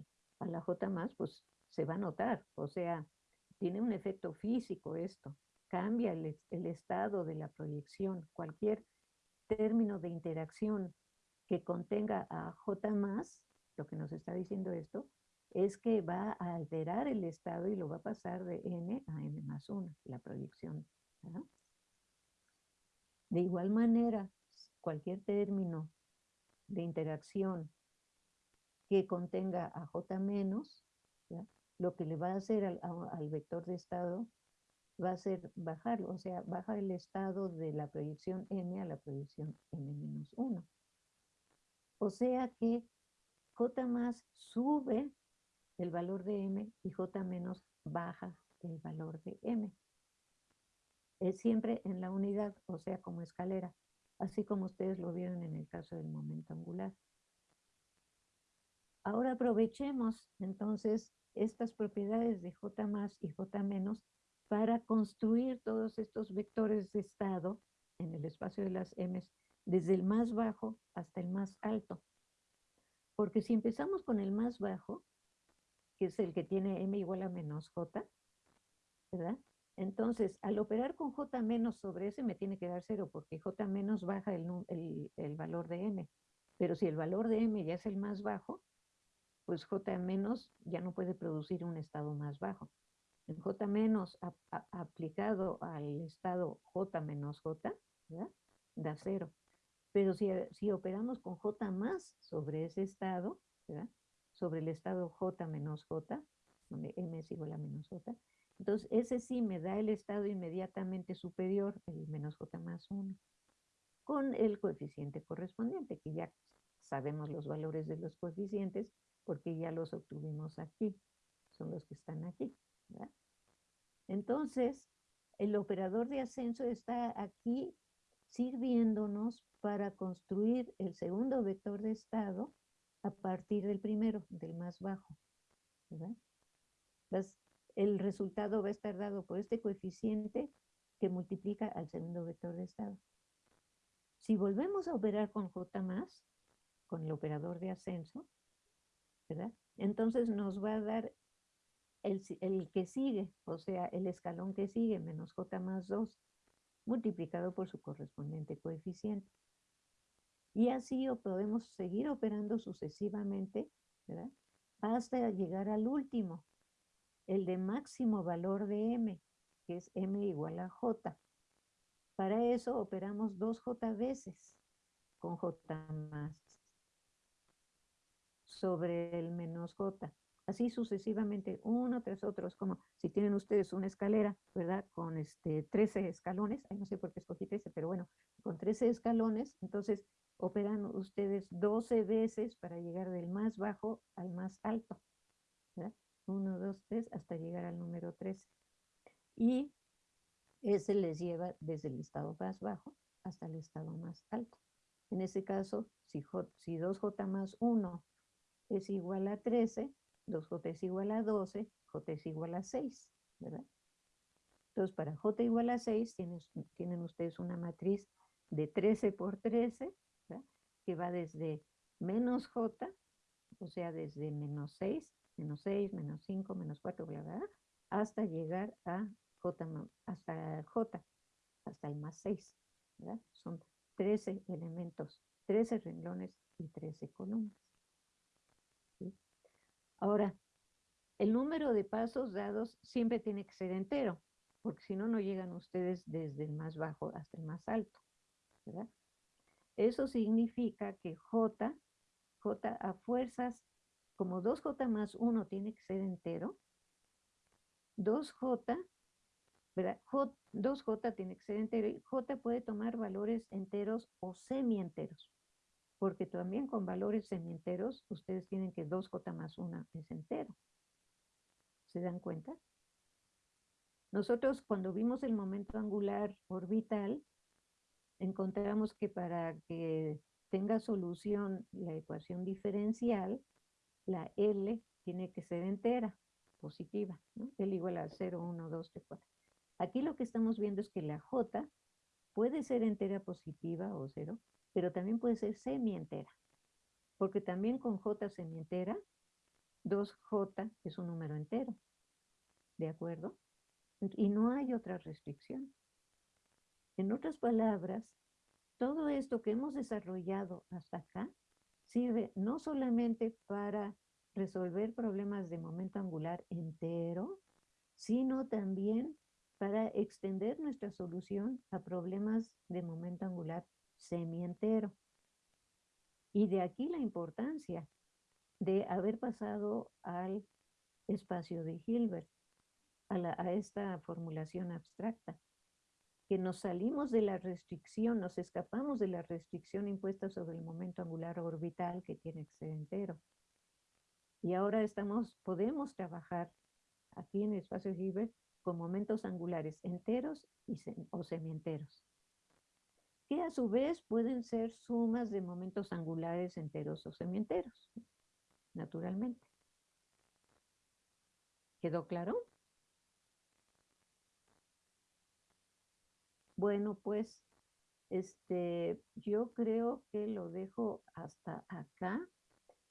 la J más, pues se va a notar. O sea, tiene un efecto físico esto. Cambia el, el estado de la proyección. Cualquier término de interacción que contenga a J más, lo que nos está diciendo esto, es que va a alterar el estado y lo va a pasar de n a n más 1, la proyección. De igual manera, cualquier término de interacción que contenga a j menos, lo que le va a hacer al, al, vector de estado va a ser bajarlo, o sea, baja el estado de la proyección n a la proyección n menos 1. O sea que j más sube el valor de m y j menos baja el valor de m. Es siempre en la unidad, o sea, como escalera, así como ustedes lo vieron en el caso del momento angular. Ahora aprovechemos entonces estas propiedades de j más y j menos para construir todos estos vectores de estado en el espacio de las m desde el más bajo hasta el más alto. Porque si empezamos con el más bajo, que es el que tiene m igual a menos j, ¿verdad? Entonces, al operar con j menos sobre ese me tiene que dar cero, porque j menos baja el, el, valor de m. Pero si el valor de m ya es el más bajo, pues j menos ya no puede producir un estado más bajo. En j menos aplicado al estado j menos j, ¿verdad? da cero. Pero si, si operamos con j más sobre ese estado, ¿verdad? sobre el estado J menos J, donde M es igual a menos J. Entonces, ese sí me da el estado inmediatamente superior, el menos J más 1, con el coeficiente correspondiente, que ya sabemos los valores de los coeficientes, porque ya los obtuvimos aquí, son los que están aquí. Entonces, el operador de ascenso está aquí sirviéndonos para construir el segundo vector de estado a partir del primero, del más bajo. ¿verdad? El resultado va a estar dado por este coeficiente que multiplica al segundo vector de estado. Si volvemos a operar con J más, con el operador de ascenso. Entonces nos va a dar el, que sigue, o sea, el escalón que sigue, menos J más 2, multiplicado por su correspondiente coeficiente. Y así podemos seguir operando sucesivamente. Hasta llegar al último, el de máximo valor de M, que es M igual a J. Para eso operamos dos J veces con J más sobre el menos J. Así sucesivamente, uno tras otro. Es como si tienen ustedes una escalera, ¿verdad? Con este 13 escalones. Ay, no sé por qué escogí 13, pero bueno, con 13 escalones. Entonces, operan ustedes 12 veces para llegar del más bajo al más alto. 1, 2, 3, hasta llegar al número 13. Y ese les lleva desde el estado más bajo hasta el estado más alto. En ese caso, si, J, si 2J más 1 es igual a 13, 2J es igual a 12, J es igual a 6, ¿verdad? Entonces, para J igual a 6, tienen, tienen ustedes una matriz de 13 por 13, ¿verdad? que va desde menos J, o sea, desde menos 6, menos 6, menos 5, menos 4, bla, bla, hasta llegar a J, hasta J, hasta el más 6, ¿verdad? Son 13 elementos, 13 renglones y 13 columnas. Ahora, el número de pasos dados siempre tiene que ser entero, porque si no, no llegan ustedes desde el más bajo hasta el más alto, ¿verdad? Eso significa que J, J a fuerzas, como 2J más 1 tiene que ser entero, 2J, ¿verdad? 2J tiene que ser entero y J puede tomar valores enteros o semienteros, porque también con valores semienteros ustedes tienen que 2J más 1 es entero. ¿Se dan cuenta? Nosotros cuando vimos el momento angular orbital, encontramos que para que tenga solución la ecuación diferencial, la L tiene que ser entera, positiva, ¿no? L igual a 0, 1, 2, 3, 4. Aquí lo que estamos viendo es que la J puede ser entera positiva o cero, pero también puede ser semientera, porque también con J semientera, 2J es un número entero, ¿de acuerdo? Y no hay otra restricción. En otras palabras, todo esto que hemos desarrollado hasta acá sirve no solamente para resolver problemas de momento angular entero, sino también para extender nuestra solución a problemas de momento angular semientero. Y de aquí la importancia de haber pasado al espacio de Hilbert, a, a esta formulación abstracta que nos salimos de la restricción, nos escapamos de la restricción impuesta sobre el momento angular orbital que tiene que ser entero. Y ahora estamos, podemos trabajar aquí en el espacio Hilbert con momentos angulares enteros o semienteros, que a su vez pueden ser sumas de momentos angulares enteros o semienteros, naturalmente. ¿Quedó claro? Bueno, pues este, yo creo que lo dejo hasta acá,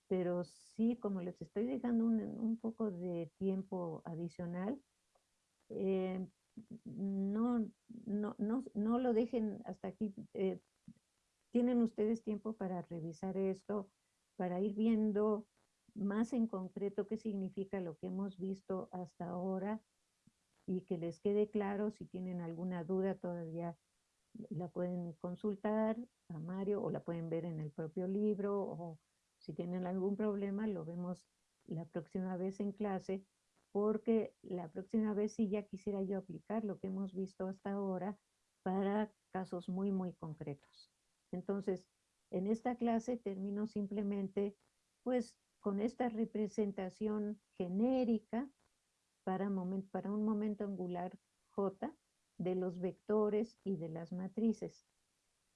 pero sí, como les estoy dejando un, poco de tiempo adicional, eh, no, no, no, no, lo dejen hasta aquí. Eh, tienen ustedes tiempo para revisar esto, para ir viendo más en concreto qué significa lo que hemos visto hasta ahora y que les quede claro si tienen alguna duda todavía la pueden consultar a Mario o la pueden ver en el propio libro o si tienen algún problema lo vemos la próxima vez en clase porque la próxima vez sí ya quisiera yo aplicar lo que hemos visto hasta ahora para casos muy muy concretos. Entonces, en esta clase termino simplemente pues con esta representación genérica para, un momento angular J de los vectores y de las matrices.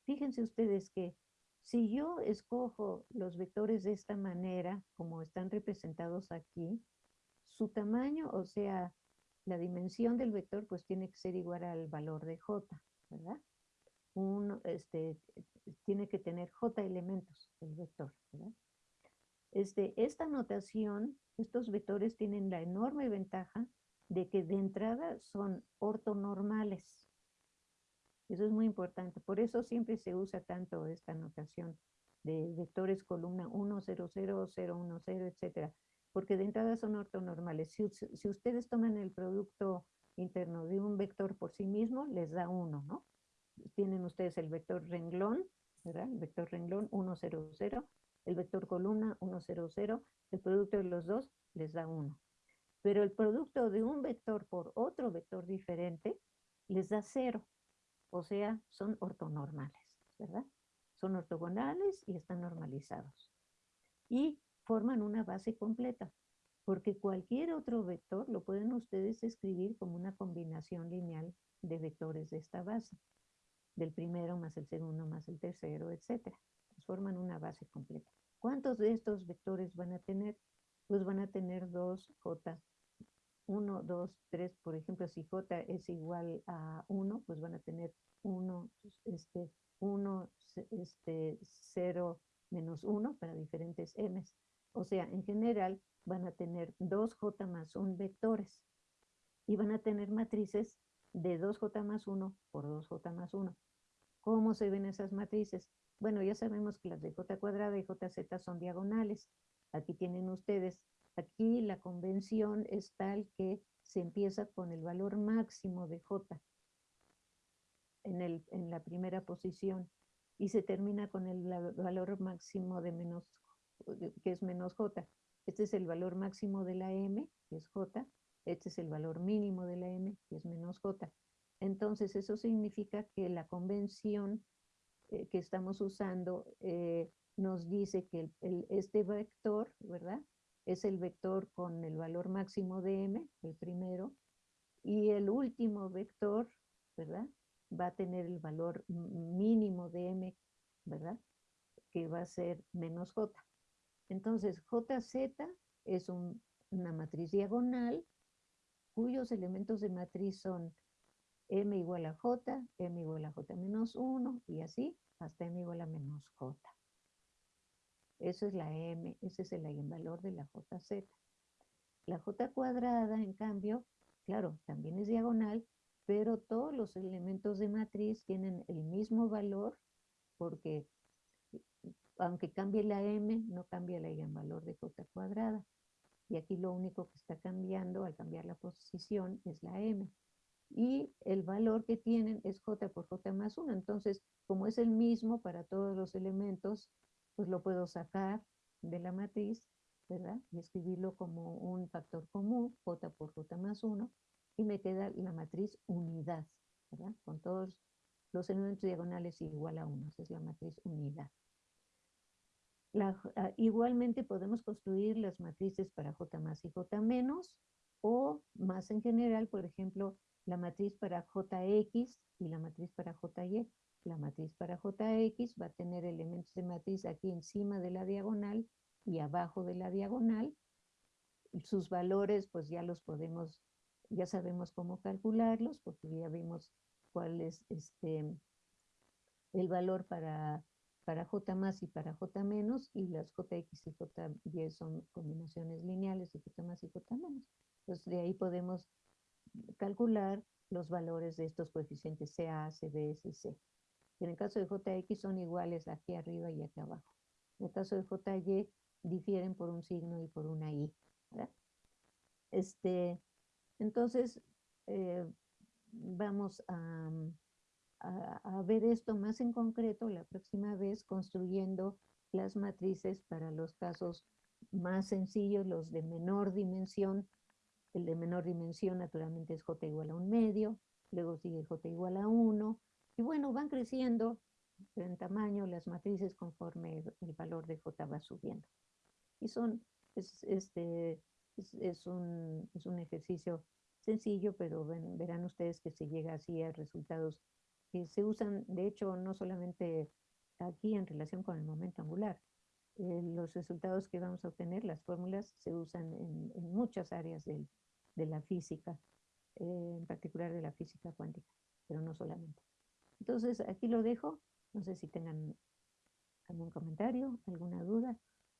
Fíjense ustedes que si yo escojo los vectores de esta manera, como están representados aquí, su tamaño, o sea, la dimensión del vector, pues tiene que ser igual al valor de j, ¿verdad? Este, tiene que tener j elementos el vector, ¿verdad? Este, esta notación, estos vectores tienen la enorme ventaja de que de entrada son ortonormales. Eso es muy importante. Por eso siempre se usa tanto esta notación de vectores columna 1, 0, 0, 0, 1, 0, etc. Porque de entrada son ortonormales. Si, si ustedes toman el producto interno de un vector por sí mismo, les da 1, ¿no? Tienen ustedes el vector renglón, ¿verdad? El vector renglón 1, 0, 0 el vector columna 1, 0, 0, el producto de los dos les da 1. Pero el producto de un vector por otro vector diferente les da 0. O sea, son ortonormales, ¿verdad? Son ortogonales y están normalizados. Y forman una base completa. porque cualquier otro vector lo pueden ustedes escribir como una combinación lineal de vectores de esta base, del primero más el segundo más el tercero, etc. forman una base completa. ¿Cuántos de estos vectores van a tener? Pues van a tener dos J 1, 2, 3, por ejemplo, si j es igual a 1, pues van a tener 1, este, 1, este, 0, menos 1 para diferentes m's. O sea, en general van a tener 2j más 1 vectores y van a tener matrices de 2j más 1 por 2j más 1. ¿Cómo se ven esas matrices? Bueno, ya sabemos que las de j cuadrada y jz son diagonales. Aquí tienen ustedes Aquí la convención es tal que se empieza con el valor máximo de J en, el, en la primera posición y se termina con el valor máximo de menos, que es menos J. Este es el valor máximo de la M, que es J. Este es el valor mínimo de la M, que es menos J. Entonces, eso significa que la convención que estamos usando eh, nos dice que este vector, ¿verdad? es el vector con el valor máximo de m, el primero, y el último vector, ¿verdad? Va a tener el valor mínimo de m, ¿verdad? Que va a ser menos j. Entonces, jz es una matriz diagonal cuyos elementos de matriz son m igual a j, m igual a j menos 1, y así hasta m igual a menos j. Eso es la M, ese es el eigenvalor de la JZ. La J cuadrada, en cambio, claro, también es diagonal, pero todos los elementos de matriz tienen el mismo valor porque aunque cambie la M, no cambia el eigenvalor de J cuadrada. Y aquí lo único que está cambiando al cambiar la posición es la M. Y el valor que tienen es J por J más 1. Entonces, como es el mismo para todos los elementos, pues lo puedo sacar de la matriz, ¿verdad? Y escribirlo como un factor común, j por j más 1, y me queda la matriz unidad, ¿verdad? Con todos los elementos diagonales igual a 1, esa es la matriz unidad. Ah, igualmente podemos construir las matrices para j más y j menos, o más en general, por ejemplo, la matriz para jx y la matriz para jy. La matriz para Jx va a tener elementos de matriz aquí encima de la diagonal y abajo de la diagonal. Sus valores pues ya los podemos, ya sabemos cómo calcularlos porque ya vimos cuál es este, el valor para, para J más y para J menos y las Jx y Jy son combinaciones lineales de J más y J menos. Entonces de ahí podemos calcular los valores de estos coeficientes CA, CB, CC. En el caso de JX son iguales aquí arriba y aquí abajo. En el caso de JY difieren por un signo y por una I. Este, entonces, eh, vamos a, a, ver esto más en concreto la próxima vez construyendo las matrices para los casos más sencillos, los de menor dimensión. El de menor dimensión naturalmente es J igual a un medio, luego sigue J igual a 1, y bueno, van creciendo en tamaño las matrices conforme el valor de J va subiendo. Y son, es, este, es, un, es un ejercicio sencillo, pero verán ustedes que se llega así a resultados que se usan, de hecho, no solamente aquí en relación con el momento angular. Eh, los resultados que vamos a obtener, las fórmulas, se usan en, muchas áreas de la física, eh, en particular de la física cuántica, pero no solamente. Entonces, aquí lo dejo. No sé si tengan algún comentario, alguna duda,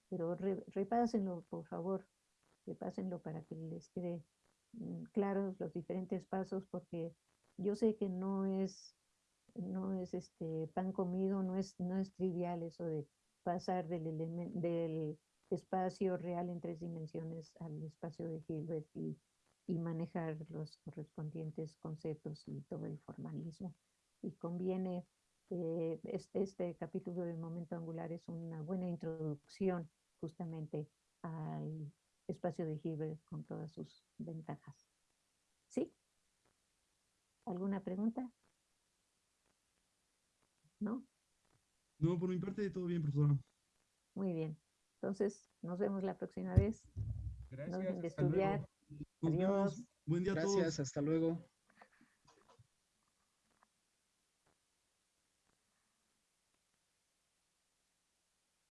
pero repásenlo, por favor. Repásenlo para que les quede mm, claros los diferentes pasos, porque yo sé que no es, no es este pan comido, no es, no es trivial eso de pasar del, del espacio real en tres dimensiones al espacio de Hilbert y, y manejar los correspondientes conceptos y todo el formalismo y conviene, eh, este, este, capítulo del momento angular es una buena introducción justamente al espacio de Hilbert con todas sus ventajas. ¿Sí? ¿Alguna pregunta? ¿No? No, por mi parte todo bien, profesora. Muy bien. Entonces, nos vemos la próxima vez. no dejen Gracias, de hasta luego. Estudiar. Nos Adiós. vemos. Buen día a todos. Gracias, hasta luego.